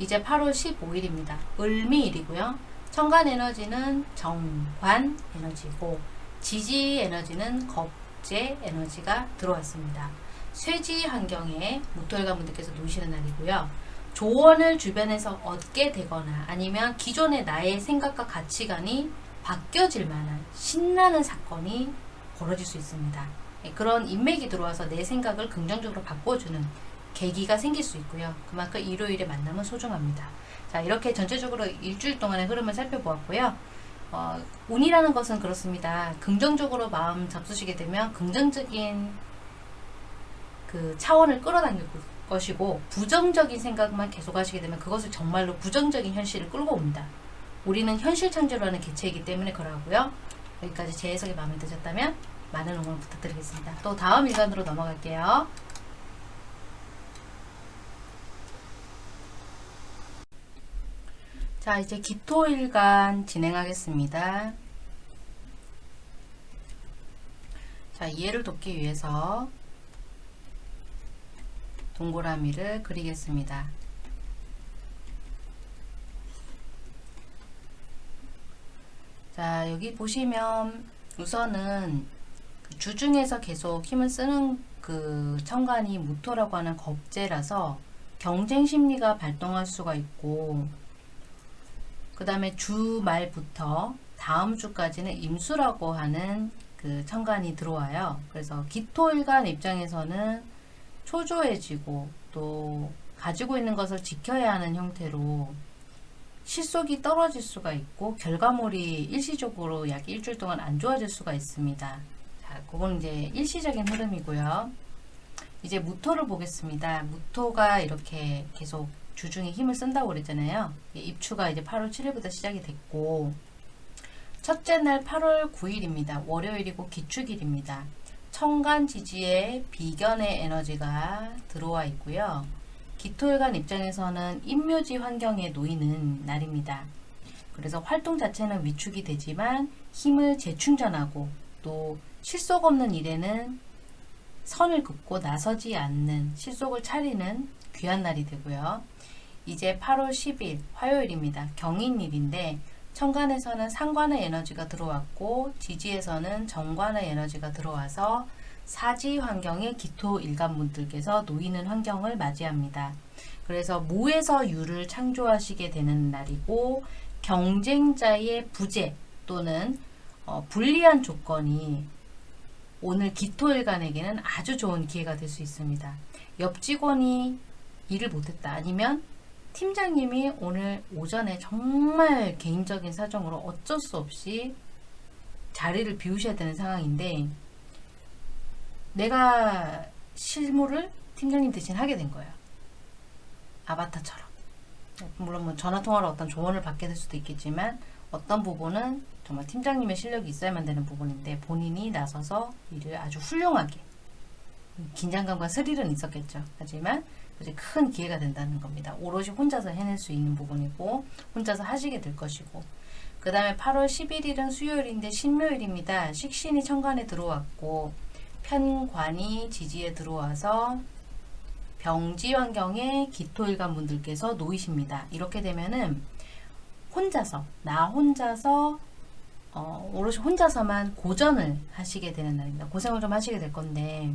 이제 8월 15일입니다. 을미일이고요. 천간 에너지는 정관 에너지고 지지 에너지는 겁제 에너지가 들어왔습니다. 쇠지 환경에 무토일관 분들께서 놓으시는 날이고요. 조언을 주변에서 얻게 되거나 아니면 기존의 나의 생각과 가치관이 바뀌어질 만한 신나는 사건이 벌어질 수 있습니다. 예, 그런 인맥이 들어와서 내 생각을 긍정적으로 바꿔주는 계기가 생길 수 있고요. 그만큼 일요일에 만남은 소중합니다. 자 이렇게 전체적으로 일주일 동안의 흐름을 살펴보았고요. 어, 운이라는 것은 그렇습니다. 긍정적으로 마음 잡수시게 되면 긍정적인 그 차원을 끌어당길 것이고 부정적인 생각만 계속 하시게 되면 그것을 정말로 부정적인 현실을 끌고 옵니다. 우리는 현실 창조를 하는 개체이기 때문에 그러하고요. 여기까지 제 해석이 마음에 드셨다면 많은 응원 부탁드리겠습니다. 또 다음 일간으로 넘어갈게요. 자 이제 기토일간 진행하겠습니다. 자 이해를 돕기 위해서 동그라미를 그리겠습니다. 자 여기 보시면 우선은 그 주중에서 계속 힘을 쓰는 그 천간이 무토라고 하는 겁재라서 경쟁 심리가 발동할 수가 있고 그 다음에 주말부터 다음 주까지는 임수라고 하는 그 천간이 들어와요. 그래서 기토일간 입장에서는 초조해지고 또 가지고 있는 것을 지켜야 하는 형태로 실속이 떨어질 수가 있고 결과물이 일시적으로 약 일주일 동안 안 좋아질 수가 있습니다. 자, 그건 이제 일시적인 흐름이고요. 이제 무토를 보겠습니다. 무토가 이렇게 계속 주중에 힘을 쓴다고 그랬잖아요. 입추가 이제 8월 7일부터 시작이 됐고 첫째 날 8월 9일입니다. 월요일이고 기축일입니다. 청간 지지에 비견의 에너지가 들어와 있고요. 기토일간 입장에서는 인묘지 환경에 놓이는 날입니다. 그래서 활동 자체는 위축이 되지만 힘을 재충전하고 또 실속 없는 일에는 선을 긋고 나서지 않는 실속을 차리는 귀한 날이 되고요. 이제 8월 10일 화요일입니다. 경인일인데 천간에서는 상관의 에너지가 들어왔고 지지에서는 정관의 에너지가 들어와서 사지 환경에 기토 일간분들께서 놓이는 환경을 맞이합니다. 그래서 무에서 유를 창조하시게 되는 날이고 경쟁자의 부재 또는 어, 불리한 조건이 오늘 기토일간에게는 아주 좋은 기회가 될 수 있습니다. 옆 직원이 일을 못했다 아니면 팀장님이 오늘 오전에 정말 개인적인 사정으로 어쩔 수 없이 자리를 비우셔야 되는 상황인데 내가 실무를 팀장님 대신 하게 된 거예요. 아바타처럼. 물론 뭐 전화통화로 어떤 조언을 받게 될 수도 있겠지만 어떤 부분은 정말 팀장님의 실력이 있어야만 되는 부분인데 본인이 나서서 일을 아주 훌륭하게 긴장감과 스릴은 있었겠죠. 하지만 이제 큰 기회가 된다는 겁니다. 오롯이 혼자서 해낼 수 있는 부분이고 혼자서 하시게 될 것이고 그 다음에 8월 11일은 수요일인데 신묘일입니다. 식신이 천간에 들어왔고 편관이 지지에 들어와서 병지 환경에 기토일간 분들께서 놓이십니다. 이렇게 되면은 혼자서 나 혼자서 어, 오롯이 혼자서만 고전을 하시게 되는 날입니다. 고생을 좀 하시게 될 건데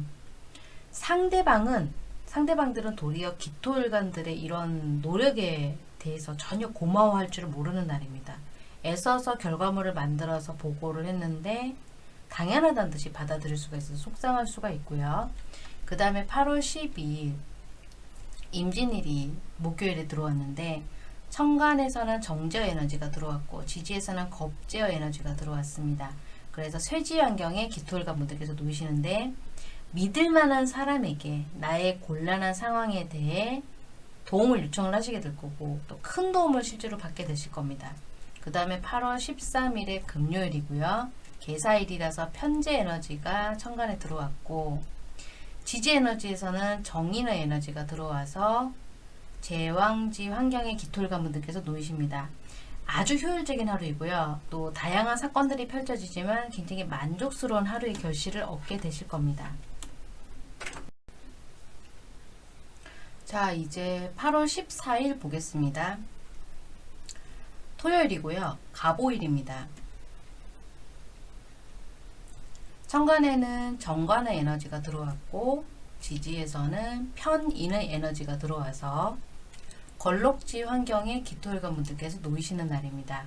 상대방은 상대방들은 도리어 기토일간들의 이런 노력에 대해서 전혀 고마워할 줄을 모르는 날입니다. 애써서 결과물을 만들어서 보고를 했는데 당연하다는 듯이 받아들일 수가 있어서 속상할 수가 있고요. 그 다음에 8월 12일 임진일이 목요일에 들어왔는데 천간에서는 정제어 에너지가 들어왔고 지지에서는 겁제어 에너지가 들어왔습니다. 그래서 쇠지 환경에 기토일간 분들께서 놓이시는데 믿을 만한 사람에게 나의 곤란한 상황에 대해 도움을 요청을 하시게 될 거고 또 큰 도움을 실제로 받게 되실 겁니다. 그 다음에 8월 13일에 금요일이고요. 개사일이라서 편재 에너지가 천간에 들어왔고 지지 에너지에서는 정인의 에너지가 들어와서 제왕지 환경의 기토일관 분들께서 놓이십니다. 아주 효율적인 하루이고요. 또 다양한 사건들이 펼쳐지지만 굉장히 만족스러운 하루의 결실을 얻게 되실 겁니다. 자 이제 8월 14일 보겠습니다. 토요일이고요. 가보일입니다. 천간에는 정관의 에너지가 들어왔고 지지에서는 편인의 에너지가 들어와서 걸록지 환경에 기토일관 분들께서 놓이시는 날입니다.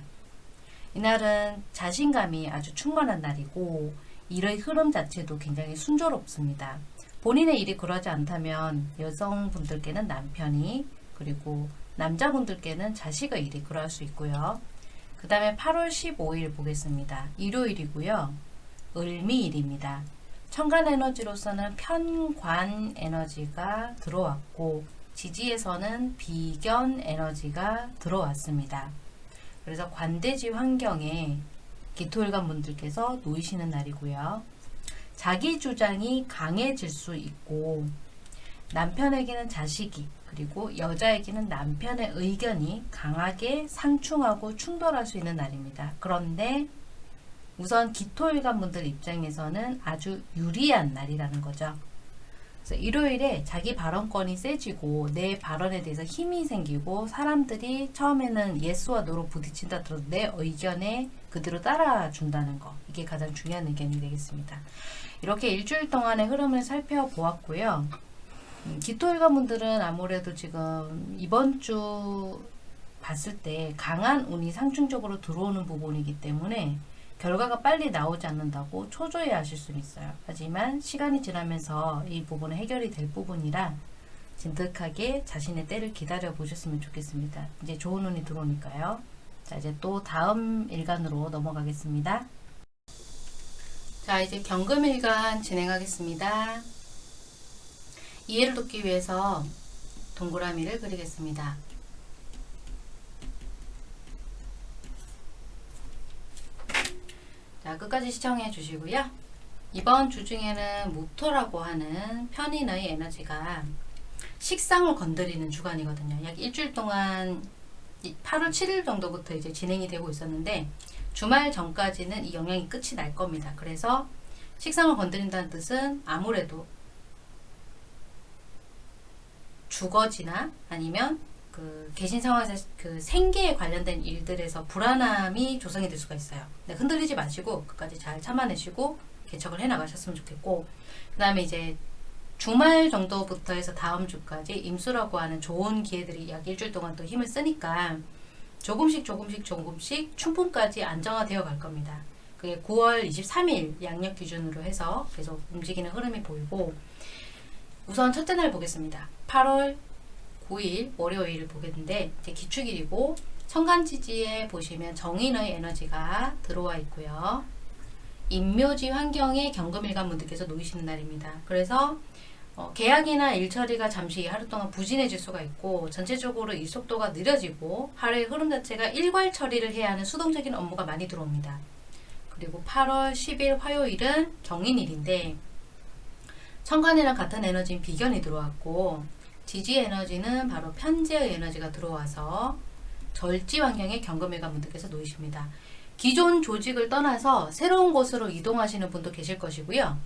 이날은 자신감이 아주 충만한 날이고 일의 흐름 자체도 굉장히 순조롭습니다. 본인의 일이 그러지 않다면 여성분들께는 남편이 그리고 남자분들께는 자식의 일이 그러할 수 있고요. 그 다음에 8월 15일 보겠습니다. 일요일이고요. 을미일입니다. 천간 에너지로서는 편관 에너지가 들어왔고 지지에서는 비견 에너지가 들어왔습니다. 그래서 관대지 환경에 기토일관 분들께서 놓이시는 날이고요. 자기 주장이 강해질 수 있고 남편에게는 자식이 그리고 여자에게는 남편의 의견이 강하게 상충하고 충돌할 수 있는 날입니다. 그런데 우선 기토일관 분들 입장에서는 아주 유리한 날이라는 거죠. 그래서 일요일에 자기 발언권이 세지고 내 발언에 대해서 힘이 생기고 사람들이 처음에는 예스와 노로 부딪힌다 들어도 내 의견에 그대로 따라준다는 거 이게 가장 중요한 의견이 되겠습니다. 이렇게 일주일 동안의 흐름을 살펴보았고요. 음, 기토일관 분들은 아무래도 지금 이번 주 봤을 때 강한 운이 상충적으로 들어오는 부분이기 때문에 결과가 빨리 나오지 않는다고 초조해 하실 수 있어요. 하지만 시간이 지나면서 이 부분은 해결이 될 부분이라 진득하게 자신의 때를 기다려 보셨으면 좋겠습니다. 이제 좋은 운이 들어오니까요. 자 이제 또 다음 일간으로 넘어가겠습니다. 자 이제 경금일간 진행하겠습니다. 이해를 돕기 위해서 동그라미를 그리겠습니다. 자, 끝까지 시청해 주시고요. 이번 주 중에는 모토라고 하는 편인의 에너지가 식상을 건드리는 주간이거든요. 약 일주일 동안 8월 7일 정도부터 이제 진행이 되고 있었는데 주말 전까지는 이 영향이 끝이 날 겁니다. 그래서 식상을 건드린다는 뜻은 아무래도 주거지나 아니면 그 계신 상황에서 그 생계에 관련된 일들에서 불안함이 조성이 될 수가 있어요. 네, 흔들리지 마시고 끝까지 잘 참아내시고 개척을 해 나가셨으면 좋겠고 그 다음에 이제 주말 정도부터 해서 다음 주까지 임수라고 하는 좋은 기회들이 약 일주일 동안 또 힘을 쓰니까 조금씩 조금씩 조금씩 충분까지 안정화되어 갈 겁니다. 그게 9월 23일 양력 기준으로 해서 계속 움직이는 흐름이 보이고 우선 첫째 날 보겠습니다. 8월 9일 월요일을 보겠는데 이제 기축일이고 천간지지에 보시면 정인의 에너지가 들어와 있고요. 인묘지 환경에 경금일간 분들께서 놓이시는 날입니다. 그래서 어, 계약이나 일 처리가 잠시 하루 동안 부진해질 수가 있고 전체적으로 일 속도가 느려지고 하루의 흐름 자체가 일괄 처리를 해야 하는 수동적인 업무가 많이 들어옵니다. 그리고 8월 10일 화요일은 경인일인데 천간이랑 같은 에너지인 비견이 들어왔고 지지 에너지는 바로 편재의 에너지가 들어와서 절지 환경에 경금일간 분들께서 놓이십니다. 기존 조직을 떠나서 새로운 곳으로 이동하시는 분도 계실 것이고요.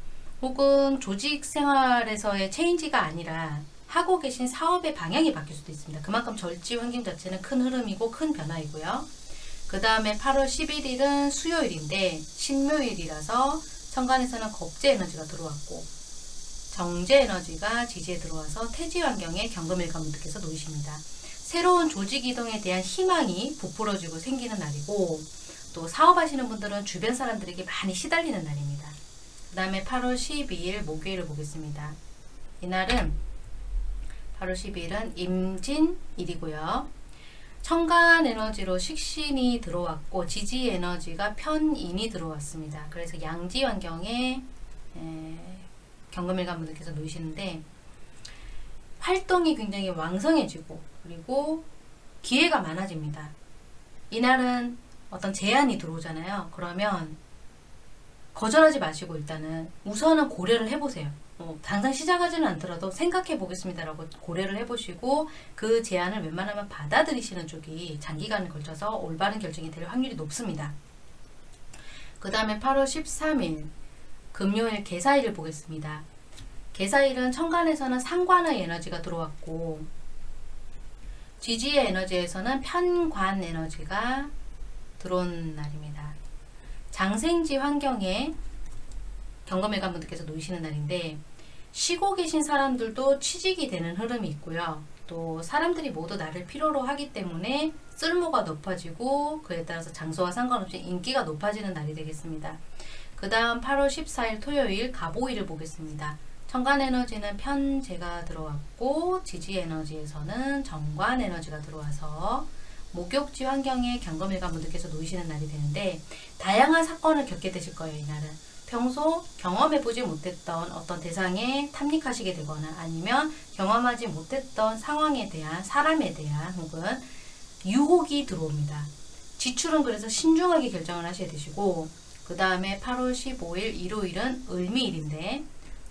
혹은 조직 생활에서의 체인지가 아니라 하고 계신 사업의 방향이 바뀔 수도 있습니다. 그만큼 절지 환경 자체는 큰 흐름이고 큰 변화이고요. 그 다음에 8월 11일은 수요일인데 신묘일이라서 천간에서는 겁재 에너지가 들어왔고 정제 에너지가 지지에 들어와서 태지 환경에 경금일간 분들께서 놓이십니다. 새로운 조직 이동에 대한 희망이 부풀어지고 생기는 날이고 또 사업하시는 분들은 주변 사람들에게 많이 시달리는 날입니다. 그 다음에 8월 12일 목요일을 보겠습니다. 이날은 8월 12일은 임진일이고요. 청간 에너지로 식신이 들어왔고 지지 에너지가 편인이 들어왔습니다. 그래서 양지 환경에 경금일간 분들께서 놓이시는데 활동이 굉장히 왕성해지고 그리고 기회가 많아집니다. 이날은 어떤 제안이 들어오잖아요. 그러면 거절하지 마시고 일단은 우선은 고려를 해보세요. 어, 당장 시작하지는 않더라도 생각해 보겠습니다라고 고려를 해보시고 그 제안을 웬만하면 받아들이시는 쪽이 장기간에 걸쳐서 올바른 결정이 될 확률이 높습니다. 그 다음에 8월 13일 금요일 개사일을 보겠습니다. 개사일은 천간에서는 상관의 에너지가 들어왔고 지지의 에너지에서는 편관 에너지가 들어온 날입니다. 장생지 환경에 경험해간 분들께서 놓이시는 날인데 쉬고 계신 사람들도 취직이 되는 흐름이 있고요. 또 사람들이 모두 나를 필요로 하기 때문에 쓸모가 높아지고 그에 따라서 장소와 상관없이 인기가 높아지는 날이 되겠습니다. 그 다음 8월 14일 토요일 가보일을 보겠습니다. 천간 에너지는 편제가 들어왔고 지지 에너지에서는 정관 에너지가 들어와서 목욕지 환경에 경검일관 분들께서 놓이시는 날이 되는데 다양한 사건을 겪게 되실 거예요. 이날은. 평소 경험해보지 못했던 어떤 대상에 탐닉하시게 되거나 아니면 경험하지 못했던 상황에 대한 사람에 대한 혹은 유혹이 들어옵니다. 지출은 그래서 신중하게 결정을 하셔야 되시고 그 다음에 8월 15일 일요일은 을미일인데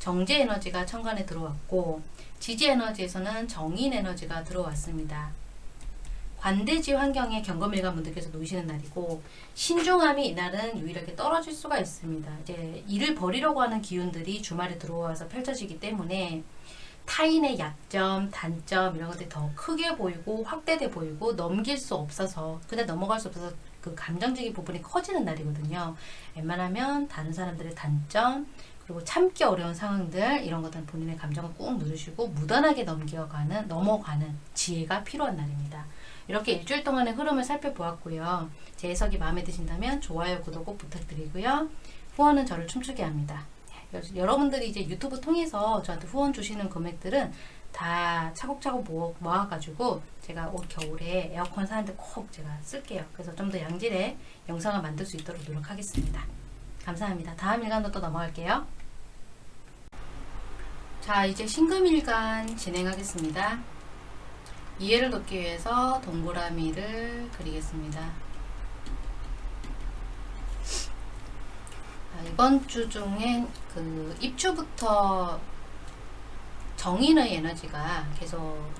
정제 에너지가 천간에 들어왔고 지지 에너지에서는 정인 에너지가 들어왔습니다. 관대지 환경에 경검일관 분들께서 놓이시는 날이고 신중함이 이날은 유일하게 떨어질 수가 있습니다. 이제 일을 벌이려고 하는 기운들이 주말에 들어와서 펼쳐지기 때문에 타인의 약점, 단점 이런 것들이 더 크게 보이고 확대돼 보이고 넘길 수 없어서 그냥 넘어갈 수 없어서 그 감정적인 부분이 커지는 날이거든요. 웬만하면 다른 사람들의 단점 그리고 참기 어려운 상황들 이런 것들은 본인의 감정을 꾹 누르시고 무던하게 넘겨가는 넘어가는 지혜가 필요한 날입니다. 이렇게 일주일 동안의 흐름을 살펴보았고요. 제 해석이 마음에 드신다면 좋아요, 구독 꼭 부탁드리고요. 후원은 저를 춤추게 합니다. 여러분들이 이제 유튜브 통해서 저한테 후원 주시는 금액들은 다 차곡차곡 모아, 모아가지고 제가 올 겨울에 에어컨 사는데 꼭 제가 쓸게요. 그래서 좀 더 양질의 영상을 만들 수 있도록 노력하겠습니다. 감사합니다. 다음 일간도 또 넘어갈게요. 자, 이제 신금일간 진행하겠습니다. 이해를 돕기 위해서 동그라미를 그리겠습니다. 자, 이번 주 중에 그 입추부터 정인의 에너지가 계속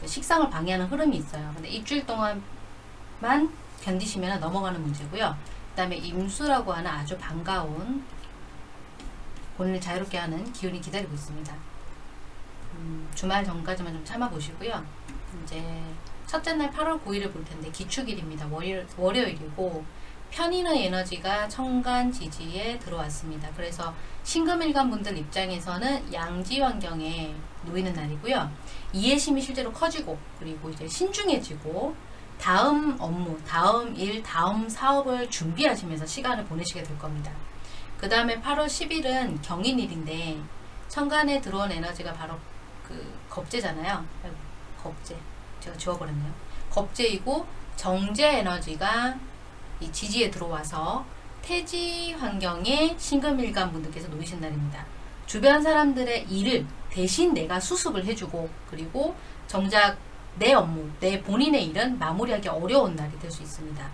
그 식상을 방해하는 흐름이 있어요. 근데 일주일 동안만 견디시면 넘어가는 문제고요. 그 다음에 임수라고 하는 아주 반가운 본인을 자유롭게 하는 기운이 기다리고 있습니다. 음, 주말 전까지만 좀 참아보시고요. 이제 첫째 날 8월 9일을 볼 텐데 기축일입니다. 월요일, 월요일이고 편인의 에너지가 천간 지지에 들어왔습니다. 그래서 신금일간 분들 입장에서는 양지 환경에 놓이는 날이고요. 이해심이 실제로 커지고 그리고 이제 신중해지고 다음 업무, 다음 일, 다음 사업을 준비하시면서 시간을 보내시게 될 겁니다. 그 다음에 8월 10일은 경인일인데 천간에 들어온 에너지가 바로 그 겁재잖아요. 아이고, 겁재. 제가 지워버렸네요. 겁재이고 정제 에너지가 이 지지에 들어와서 태지 환경에 신금일간 분들께서 놓이신 날입니다. 주변 사람들의 일을 대신 내가 수습을 해주고 그리고 정작 내 업무, 내 본인의 일은 마무리하기 어려운 날이 될 수 있습니다.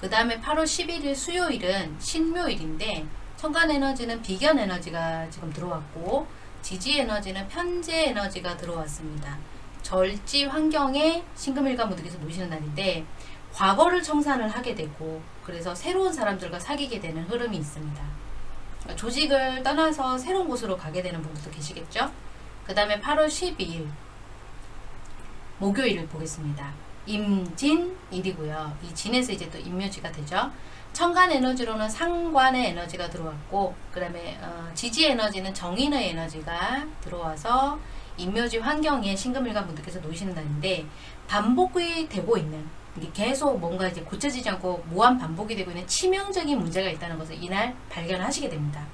그 다음에 8월 11일 수요일은 신묘일인데 천간 에너지는 비견 에너지가 지금 들어왔고 지지 에너지는 편재 에너지가 들어왔습니다. 절지 환경에 신금일간 분들께서 놓이시는 날인데 과거를 청산을 하게 되고 그래서 새로운 사람들과 사귀게 되는 흐름이 있습니다. 조직을 떠나서 새로운 곳으로 가게 되는 분들도 계시겠죠? 그 다음에 8월 12일 목요일을 보겠습니다. 임진일이고요. 이 진에서 이제 또 임묘지가 되죠. 천간 에너지로는 상관의 에너지가 들어왔고 그 다음에 어, 지지 에너지는 정인의 에너지가 들어와서 임묘지 환경에 신금일간 분들께서 놓이시는 날인데 반복이 되고 있는 계속 뭔가 이제 고쳐지지 않고 무한 반복이 되고 있는 치명적인 문제가 있다는 것을 이날 발견하시게 됩니다.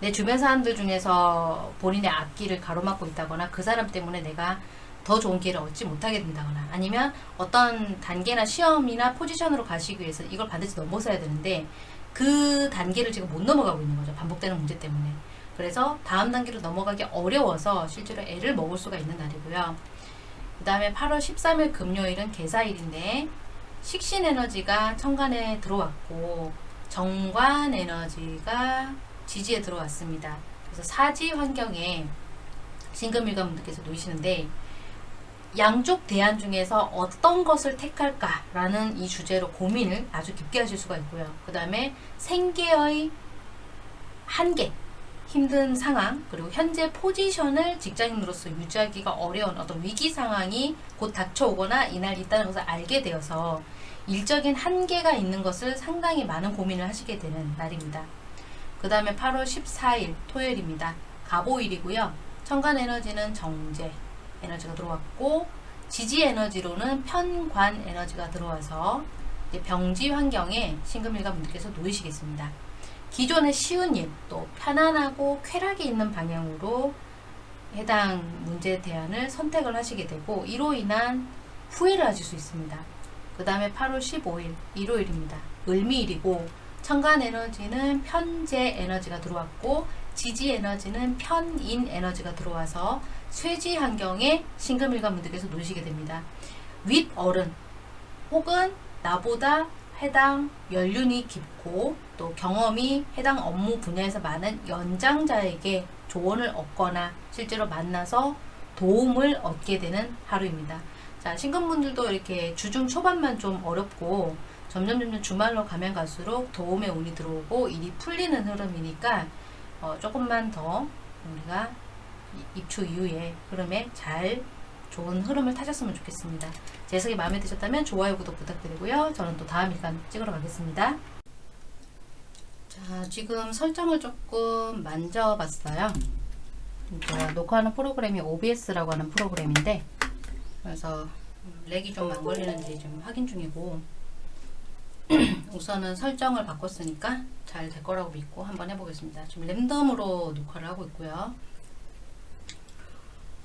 내 주변 사람들 중에서 본인의 앞길을 가로막고 있다거나 그 사람 때문에 내가 더 좋은 기회를 얻지 못하게 된다거나 아니면 어떤 단계나 시험이나 포지션으로 가시기 위해서 이걸 반드시 넘어서야 되는데 그 단계를 지금 못 넘어가고 있는 거죠. 반복되는 문제 때문에. 그래서 다음 단계로 넘어가기 어려워서 실제로 애를 먹을 수가 있는 날이고요. 그 다음에 8월 13일 금요일은 개사일인데 식신 에너지가 천간에 들어왔고 정관 에너지가 지지에 들어왔습니다. 그래서 사지 환경에 신금일관 분들께서 놓이시는데 양쪽 대안 중에서 어떤 것을 택할까라는 이 주제로 고민을 아주 깊게 하실 수가 있고요. 그 다음에 생계의 한계, 힘든 상황, 그리고 현재 포지션을 직장인으로서 유지하기가 어려운 어떤 위기 상황이 곧 닥쳐오거나 이날 있다는 것을 알게 되어서 일적인 한계가 있는 것을 상당히 많은 고민을 하시게 되는 날입니다. 그 다음에 8월 14일 토요일입니다. 가보일이고요. 천간 에너지는 정제, 에너지가 들어왔고 지지 에너지로는 편관 에너지가 들어와서 병지 환경에 신금일가 분들께서 놓이시겠습니다. 기존의 쉬운 일, 또 편안하고 쾌락이 있는 방향으로 해당 문제 대안을 선택을 하시게 되고 이로 인한 후회를 하실 수 있습니다. 그 다음에 8월 15일 일요일입니다. 을미일이고 천간 에너지는 편재 에너지가 들어왔고 지지 에너지는 편인 에너지가 들어와서 쇠지 환경에 신금일관 분들께서 놓으시게 됩니다. 윗어른 혹은 나보다 해당 연륜이 깊고 또 경험이 해당 업무 분야에서 많은 연장자에게 조언을 얻거나 실제로 만나서 도움을 얻게 되는 하루입니다. 자, 신금분들도 이렇게 주중 초반만 좀 어렵고 점점 점점 주말로 가면 갈수록 도움의 운이 들어오고 일이 풀리는 흐름이니까 어, 조금만 더 우리가 입추 이후에 흐름에 잘 좋은 흐름을 타셨으면 좋겠습니다. 제 해석이 마음에 드셨다면 좋아요, 구독 부탁드리고요. 저는 또 다음 일간 찍으러 가겠습니다. 자, 지금 설정을 조금 만져봤어요. 제가 녹화하는 프로그램이 OBS라고 하는 프로그램인데 그래서 렉이 좀 안 걸리는지 좀 확인 중이고 우선은 설정을 바꿨으니까 잘 될 거라고 믿고 한번 해보겠습니다. 지금 랜덤으로 녹화를 하고 있고요.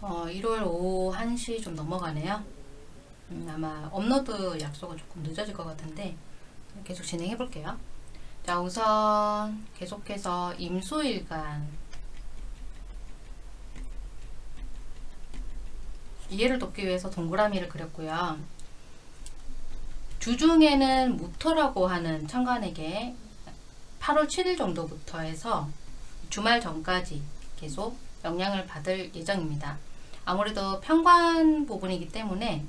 어, 1월 오후 1시 좀 넘어가네요. 음, 아마 업로드 약속은 조금 늦어질 것 같은데 계속 진행해 볼게요. 자 우선 계속해서 임수일간 이해를 돕기 위해서 동그라미를 그렸고요. 주중에는 무토라고 하는 천간에게 8월 7일 정도부터 해서 주말 전까지 계속 영향을 받을 예정입니다. 아무래도 평관 부분이기 때문에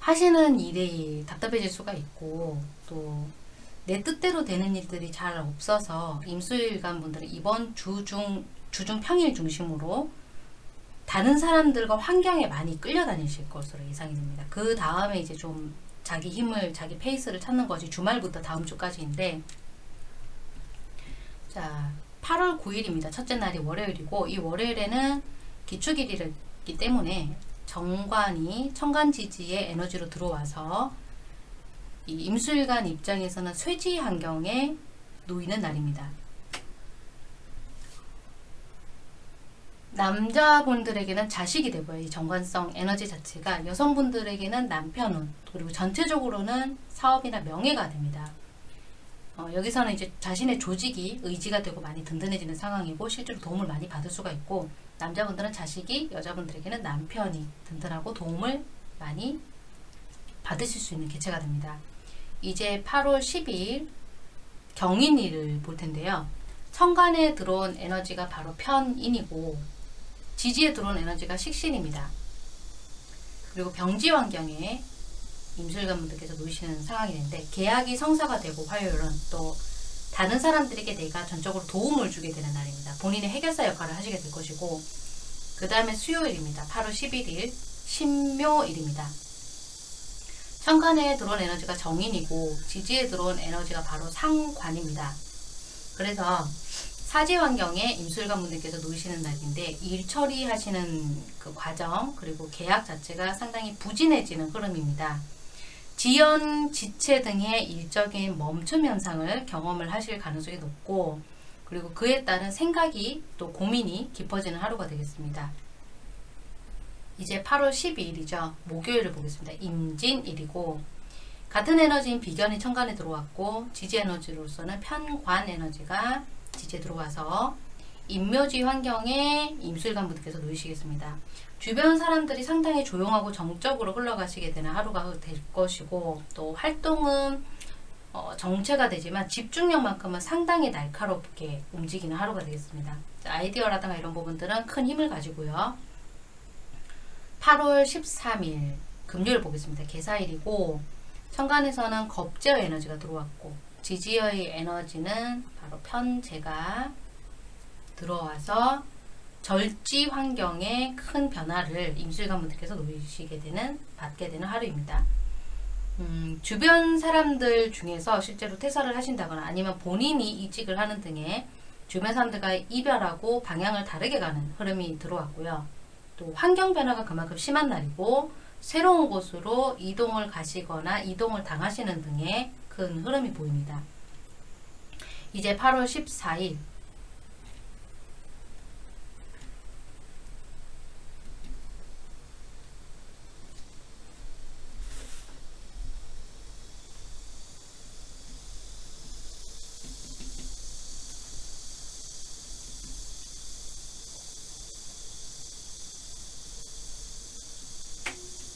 하시는 일이 답답해질 수가 있고 또 내 뜻대로 되는 일들이 잘 없어서 임수일간 분들은 이번 주중 주중 평일 중심으로 다른 사람들과 환경에 많이 끌려다니실 것으로 예상이 됩니다. 그 다음에 이제 좀 자기 힘을 자기 페이스를 찾는 것이 주말부터 다음 주까지인데 자 8월 9일입니다. 첫째 날이 월요일이고 이 월요일에는 기축일이기 때문에 정관이 천간지지의 에너지로 들어와서 이 임술관 입장에서는 쇠지 환경에 놓이는 날입니다. 남자분들에게는 자식이 되고요. 이 정관성 에너지 자체가 여성분들에게는 남편운 그리고 전체적으로는 사업이나 명예가 됩니다. 어, 여기서는 이제 자신의 조직이 의지가 되고 많이 든든해지는 상황이고 실제로 도움을 많이 받을 수가 있고 남자분들은 자식이 여자분들에게는 남편이 든든하고 도움을 많이 받으실 수 있는 개체가 됩니다. 이제 8월 12일 경인일을 볼 텐데요. 천간에 들어온 에너지가 바로 편인이고 지지에 들어온 에너지가 식신입니다. 그리고 병지 환경에 임술관 분들께서 놓이시는 상황이 되는데 계약이 성사가 되고 화요일은 또 다른 사람들에게 내가 전적으로 도움을 주게 되는 날입니다. 본인의 해결사 역할을 하시게 될 것이고 그 다음에 수요일입니다. 8월 11일 신묘일입니다. 천간에 들어온 에너지가 정인이고 지지에 들어온 에너지가 바로 상관입니다. 그래서 사지 환경에 임술관 분들께서 놓이시는 날인데 일 처리하시는 그 과정 그리고 계약 자체가 상당히 부진해지는 흐름입니다. 지연, 지체 등의 일적인 멈춤 현상을 경험을 하실 가능성이 높고 그리고 그에 따른 생각이 또 고민이 깊어지는 하루가 되겠습니다. 이제 8월 12일이죠. 목요일을 보겠습니다. 임진일이고 같은 에너지인 비견이 천간에 들어왔고 지지 에너지로서는 편관 에너지가 지지에 들어와서 임묘지 환경에 임술관 분들께서 놓이시겠습니다. 주변 사람들이 상당히 조용하고 정적으로 흘러가시게 되는 하루가 될 것이고 또 활동은 어, 정체가 되지만 집중력만큼은 상당히 날카롭게 움직이는 하루가 되겠습니다. 아이디어라든가 이런 부분들은 큰 힘을 가지고요. 8월 13일 금요일 보겠습니다. 개사일이고 천간에서는 겁제어 에너지가 들어왔고 지지어의 에너지는 바로 편제가 들어와서 절지 환경에 큰 변화를 임술관 분들께서 놓이시게 되는 받게 되는 하루입니다. 음, 주변 사람들 중에서 실제로 퇴사를 하신다거나 아니면 본인이 이직을 하는 등의 주변 사람들과 이별하고 방향을 다르게 가는 흐름이 들어왔고요. 또 환경 변화가 그만큼 심한 날이고 새로운 곳으로 이동을 가시거나 이동을 당하시는 등의 큰 흐름이 보입니다. 이제 8월 14일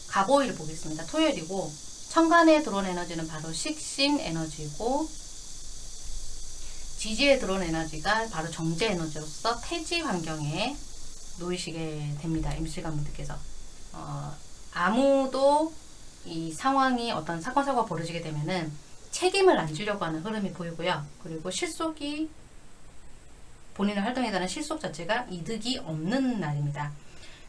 가보일 보겠습니다. 토요일이고 천간에 들어온 에너지는 바로 식신 에너지고 지지에 들어온 에너지가 바로 정제 에너지로서 태지 환경에 놓이시게 됩니다. 임실관 분들께서 어, 아무도 이 상황이 어떤 사건 사고가 벌어지게 되면은 책임을 안 지려고 하는 흐름이 보이고요. 그리고 실속이 본인의 활동에 따른 실속 자체가 이득이 없는 날입니다.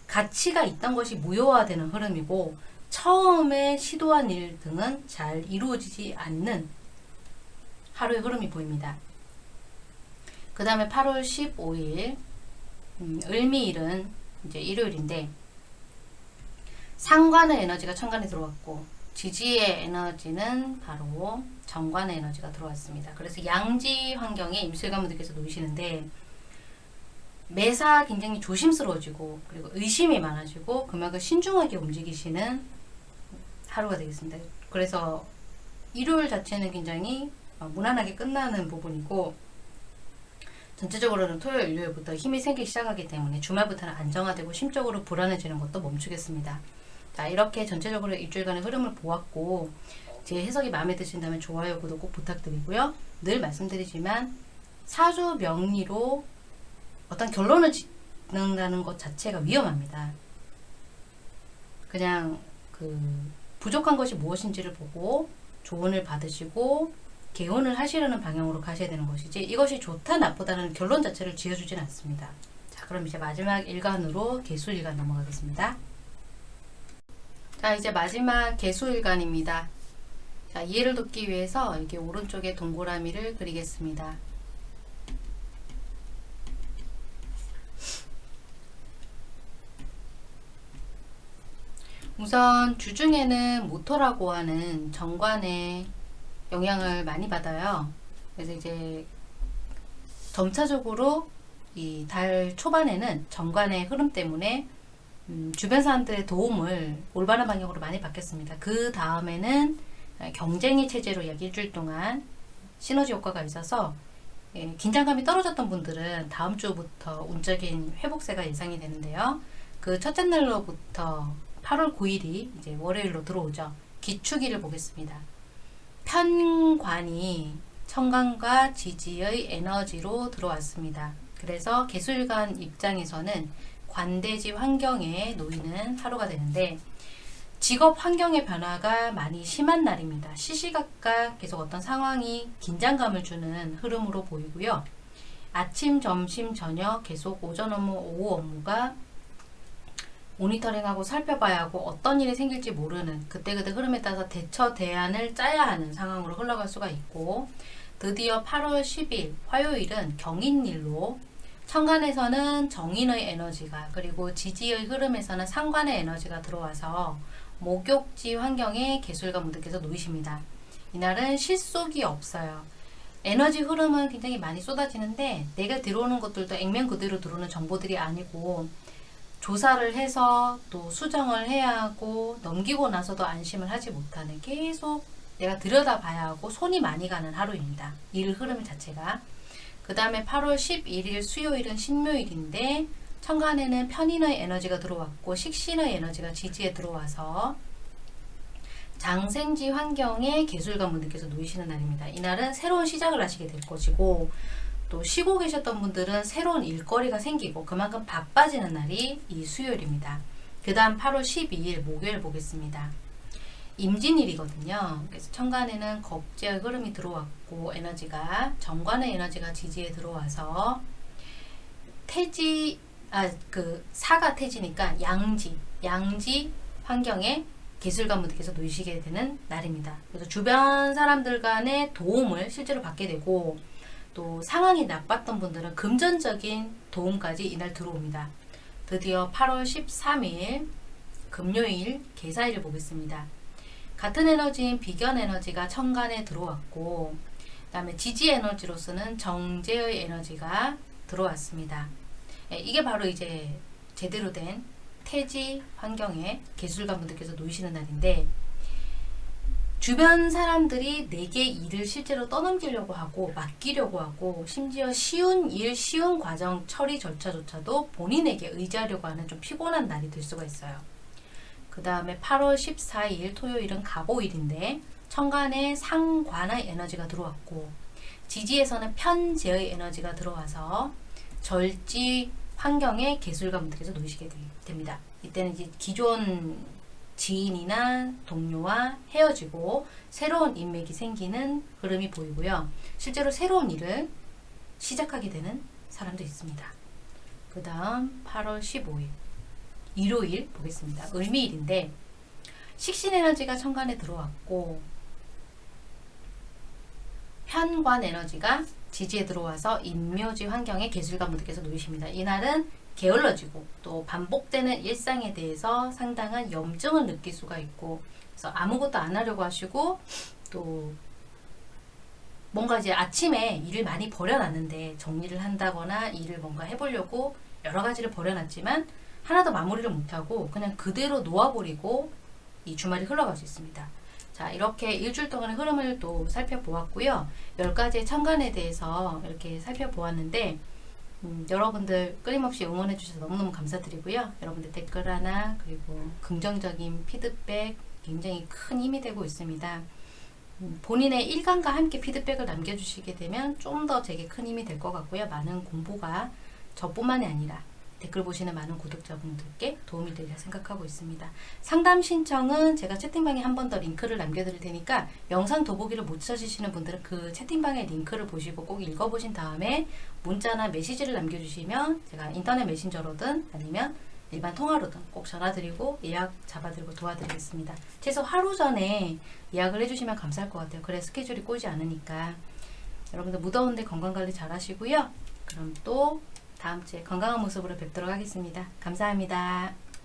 가치가 있던 것이 무효화되는 흐름이고 처음에 시도한 일 등은 잘 이루어지지 않는 하루의 흐름이 보입니다. 그 다음에 8월 15일 음, 을미일은 이제 일요일인데 상관의 에너지가 천간에 들어왔고 지지의 에너지는 바로 정관의 에너지가 들어왔습니다. 그래서 양지 환경에 임술가분들께서 놓이시는데 매사 굉장히 조심스러워지고 그리고 의심이 많아지고 그만큼 신중하게 움직이시는 하루가 되겠습니다. 그래서 일요일 자체는 굉장히 어, 무난하게 끝나는 부분이고 전체적으로는 토요일, 일요일부터 힘이 생기기 시작하기 때문에 주말부터는 안정화되고 심적으로 불안해지는 것도 멈추겠습니다. 자, 이렇게 전체적으로 일주일간의 흐름을 보았고 제 해석이 마음에 드신다면 좋아요, 구독 꼭 부탁드리고요. 늘 말씀드리지만 사주 명리로 어떤 결론을 짓는다는 것 자체가 위험합니다. 그냥 그 부족한 것이 무엇인지를 보고 조언을 받으시고 개원을 하시려는 방향으로 가셔야 되는 것이지 이것이 좋다 나쁘다는 결론 자체를 지어주진 않습니다. 자 그럼 이제 마지막 일간으로 개수일간 넘어가겠습니다. 자 이제 마지막 개수일간입니다. 자 이해를 돕기 위해서 이렇게 오른쪽에 동그라미를 그리겠습니다. 우선 주중에는 모토라고 하는 정관의 영향을 많이 받아요. 그래서 이제 점차적으로 이 달 초반에는 정관의 흐름 때문에 음, 주변 사람들의 도움을 올바른 방향으로 많이 받겠습니다. 그 다음에는 경쟁이 체제로 약 일주일 동안 시너지 효과가 있어서 예, 긴장감이 떨어졌던 분들은 다음 주부터 운적인 회복세가 예상이 되는데요. 그 첫째 날로부터 8월 9일이 이제 월요일로 들어오죠. 기축일을 보겠습니다. 편관이 청간과 지지의 에너지로 들어왔습니다. 그래서 개술관 입장에서는 관대지 환경에 놓이는 하루가 되는데 직업 환경의 변화가 많이 심한 날입니다. 시시각각 계속 어떤 상황이 긴장감을 주는 흐름으로 보이고요. 아침, 점심, 저녁 계속 오전 업무, 오후 업무가 모니터링하고 살펴봐야 하고 어떤 일이 생길지 모르는 그때그때 흐름에 따라서 대처 대안을 짜야 하는 상황으로 흘러갈 수가 있고 드디어 8월 10일 화요일은 경인일로 천간에서는 정인의 에너지가 그리고 지지의 흐름에서는 상관의 에너지가 들어와서 목욕지 환경에 개술가 분들께서 놓이십니다. 이날은 실속이 없어요. 에너지 흐름은 굉장히 많이 쏟아지는데 내가 들어오는 것들도 액면 그대로 들어오는 정보들이 아니고 조사를 해서 또 수정을 해야 하고 넘기고 나서도 안심을 하지 못하는 계속 내가 들여다봐야 하고 손이 많이 가는 하루입니다. 일 흐름 자체가. 그 다음에 8월 11일 수요일은 신묘일인데 천간에는 편인의 에너지가 들어왔고 식신의 에너지가 지지에 들어와서 장생지 환경에 개술가 분들께서 놓이시는 날입니다. 이날은 새로운 시작을 하시게 될 것이고 또 쉬고 계셨던 분들은 새로운 일거리가 생기고 그만큼 바빠지는 날이 이 수요일입니다. 그 다음 8월 12일 목요일 보겠습니다. 임진일이거든요. 그래서 천간에는 겁제의 흐름이 들어왔고 에너지가 정관의 에너지가 지지에 들어와서 태지 아 그 사가 태지니까 양지 양지 환경에 기술가분들께서 놓이시게 되는 날입니다. 그래서 주변 사람들 간의 도움을 실제로 받게 되고 또 상황이 나빴던 분들은 금전적인 도움까지 이날 들어옵니다. 드디어 8월 13일 금요일 개사일을 보겠습니다. 같은 에너지인 비견 에너지가 천간에 들어왔고 그 다음에 지지 에너지로서는 정제의 에너지가 들어왔습니다. 예, 이게 바로 이제 제대로 된 태지 환경에 기술가분들께서 놓이시는 날인데 주변 사람들이 내게 일을 실제로 떠넘기려고 하고 맡기려고 하고 심지어 쉬운 일, 쉬운 과정 처리 절차조차도 본인에게 의지하려고 하는 좀 피곤한 날이 될 수가 있어요. 그 다음에 8월 14일 토요일은 가보일인데 천간에 상관의 에너지가 들어왔고 지지에서는 편재의 에너지가 들어와서 절지 환경에 개술가분들께서 놓이시게 됩니다. 이때는 이제 기존 지인이나 동료와 헤어지고 새로운 인맥이 생기는 흐름이 보이고요. 실제로 새로운 일을 시작하게 되는 사람도 있습니다. 그 다음 8월 15일 일요일 보겠습니다. 을미일인데 식신에너지가 천간에 들어왔고 편관 에너지가 지지에 들어와서 인묘지 환경에 개술가분들께서 놓이십니다. 이날은 게을러지고 또 반복되는 일상에 대해서 상당한 염증을 느낄 수가 있고 그래서 아무것도 안 하려고 하시고 또 뭔가 이제 아침에 일을 많이 버려놨는데 정리를 한다거나 일을 뭔가 해보려고 여러 가지를 버려놨지만 하나도 마무리를 못하고 그냥 그대로 놓아버리고 이 주말이 흘러갈 수 있습니다. 자, 이렇게 일주일 동안의 흐름을 또 살펴보았고요. 10가지의 천간에 대해서 이렇게 살펴보았는데, 음, 여러분들 끊임없이 응원해 주셔서 너무너무 감사드리고요. 여러분들 댓글 하나, 그리고 긍정적인 피드백 굉장히 큰 힘이 되고 있습니다. 음, 본인의 일감과 함께 피드백을 남겨주시게 되면 좀 더 제게 큰 힘이 될 것 같고요. 많은 공부가 저뿐만이 아니라 댓글 보시는 많은 구독자분들께 도움이 되리라 생각하고 있습니다. 상담 신청은 제가 채팅방에 한 번 더 링크를 남겨드릴 테니까 영상 도보기를 못 찾으시는 분들은 그 채팅방의 링크를 보시고 꼭 읽어보신 다음에 문자나 메시지를 남겨주시면 제가 인터넷 메신저로든 아니면 일반 통화로든 꼭 전화드리고 예약 잡아드리고 도와드리겠습니다. 최소 하루 전에 예약을 해주시면 감사할 것 같아요. 그래 스케줄이 꼬이지 않으니까 여러분들 무더운데 건강관리 잘 하시고요. 그럼 또 다음 주에 건강한 모습으로 뵙도록 하겠습니다. 감사합니다.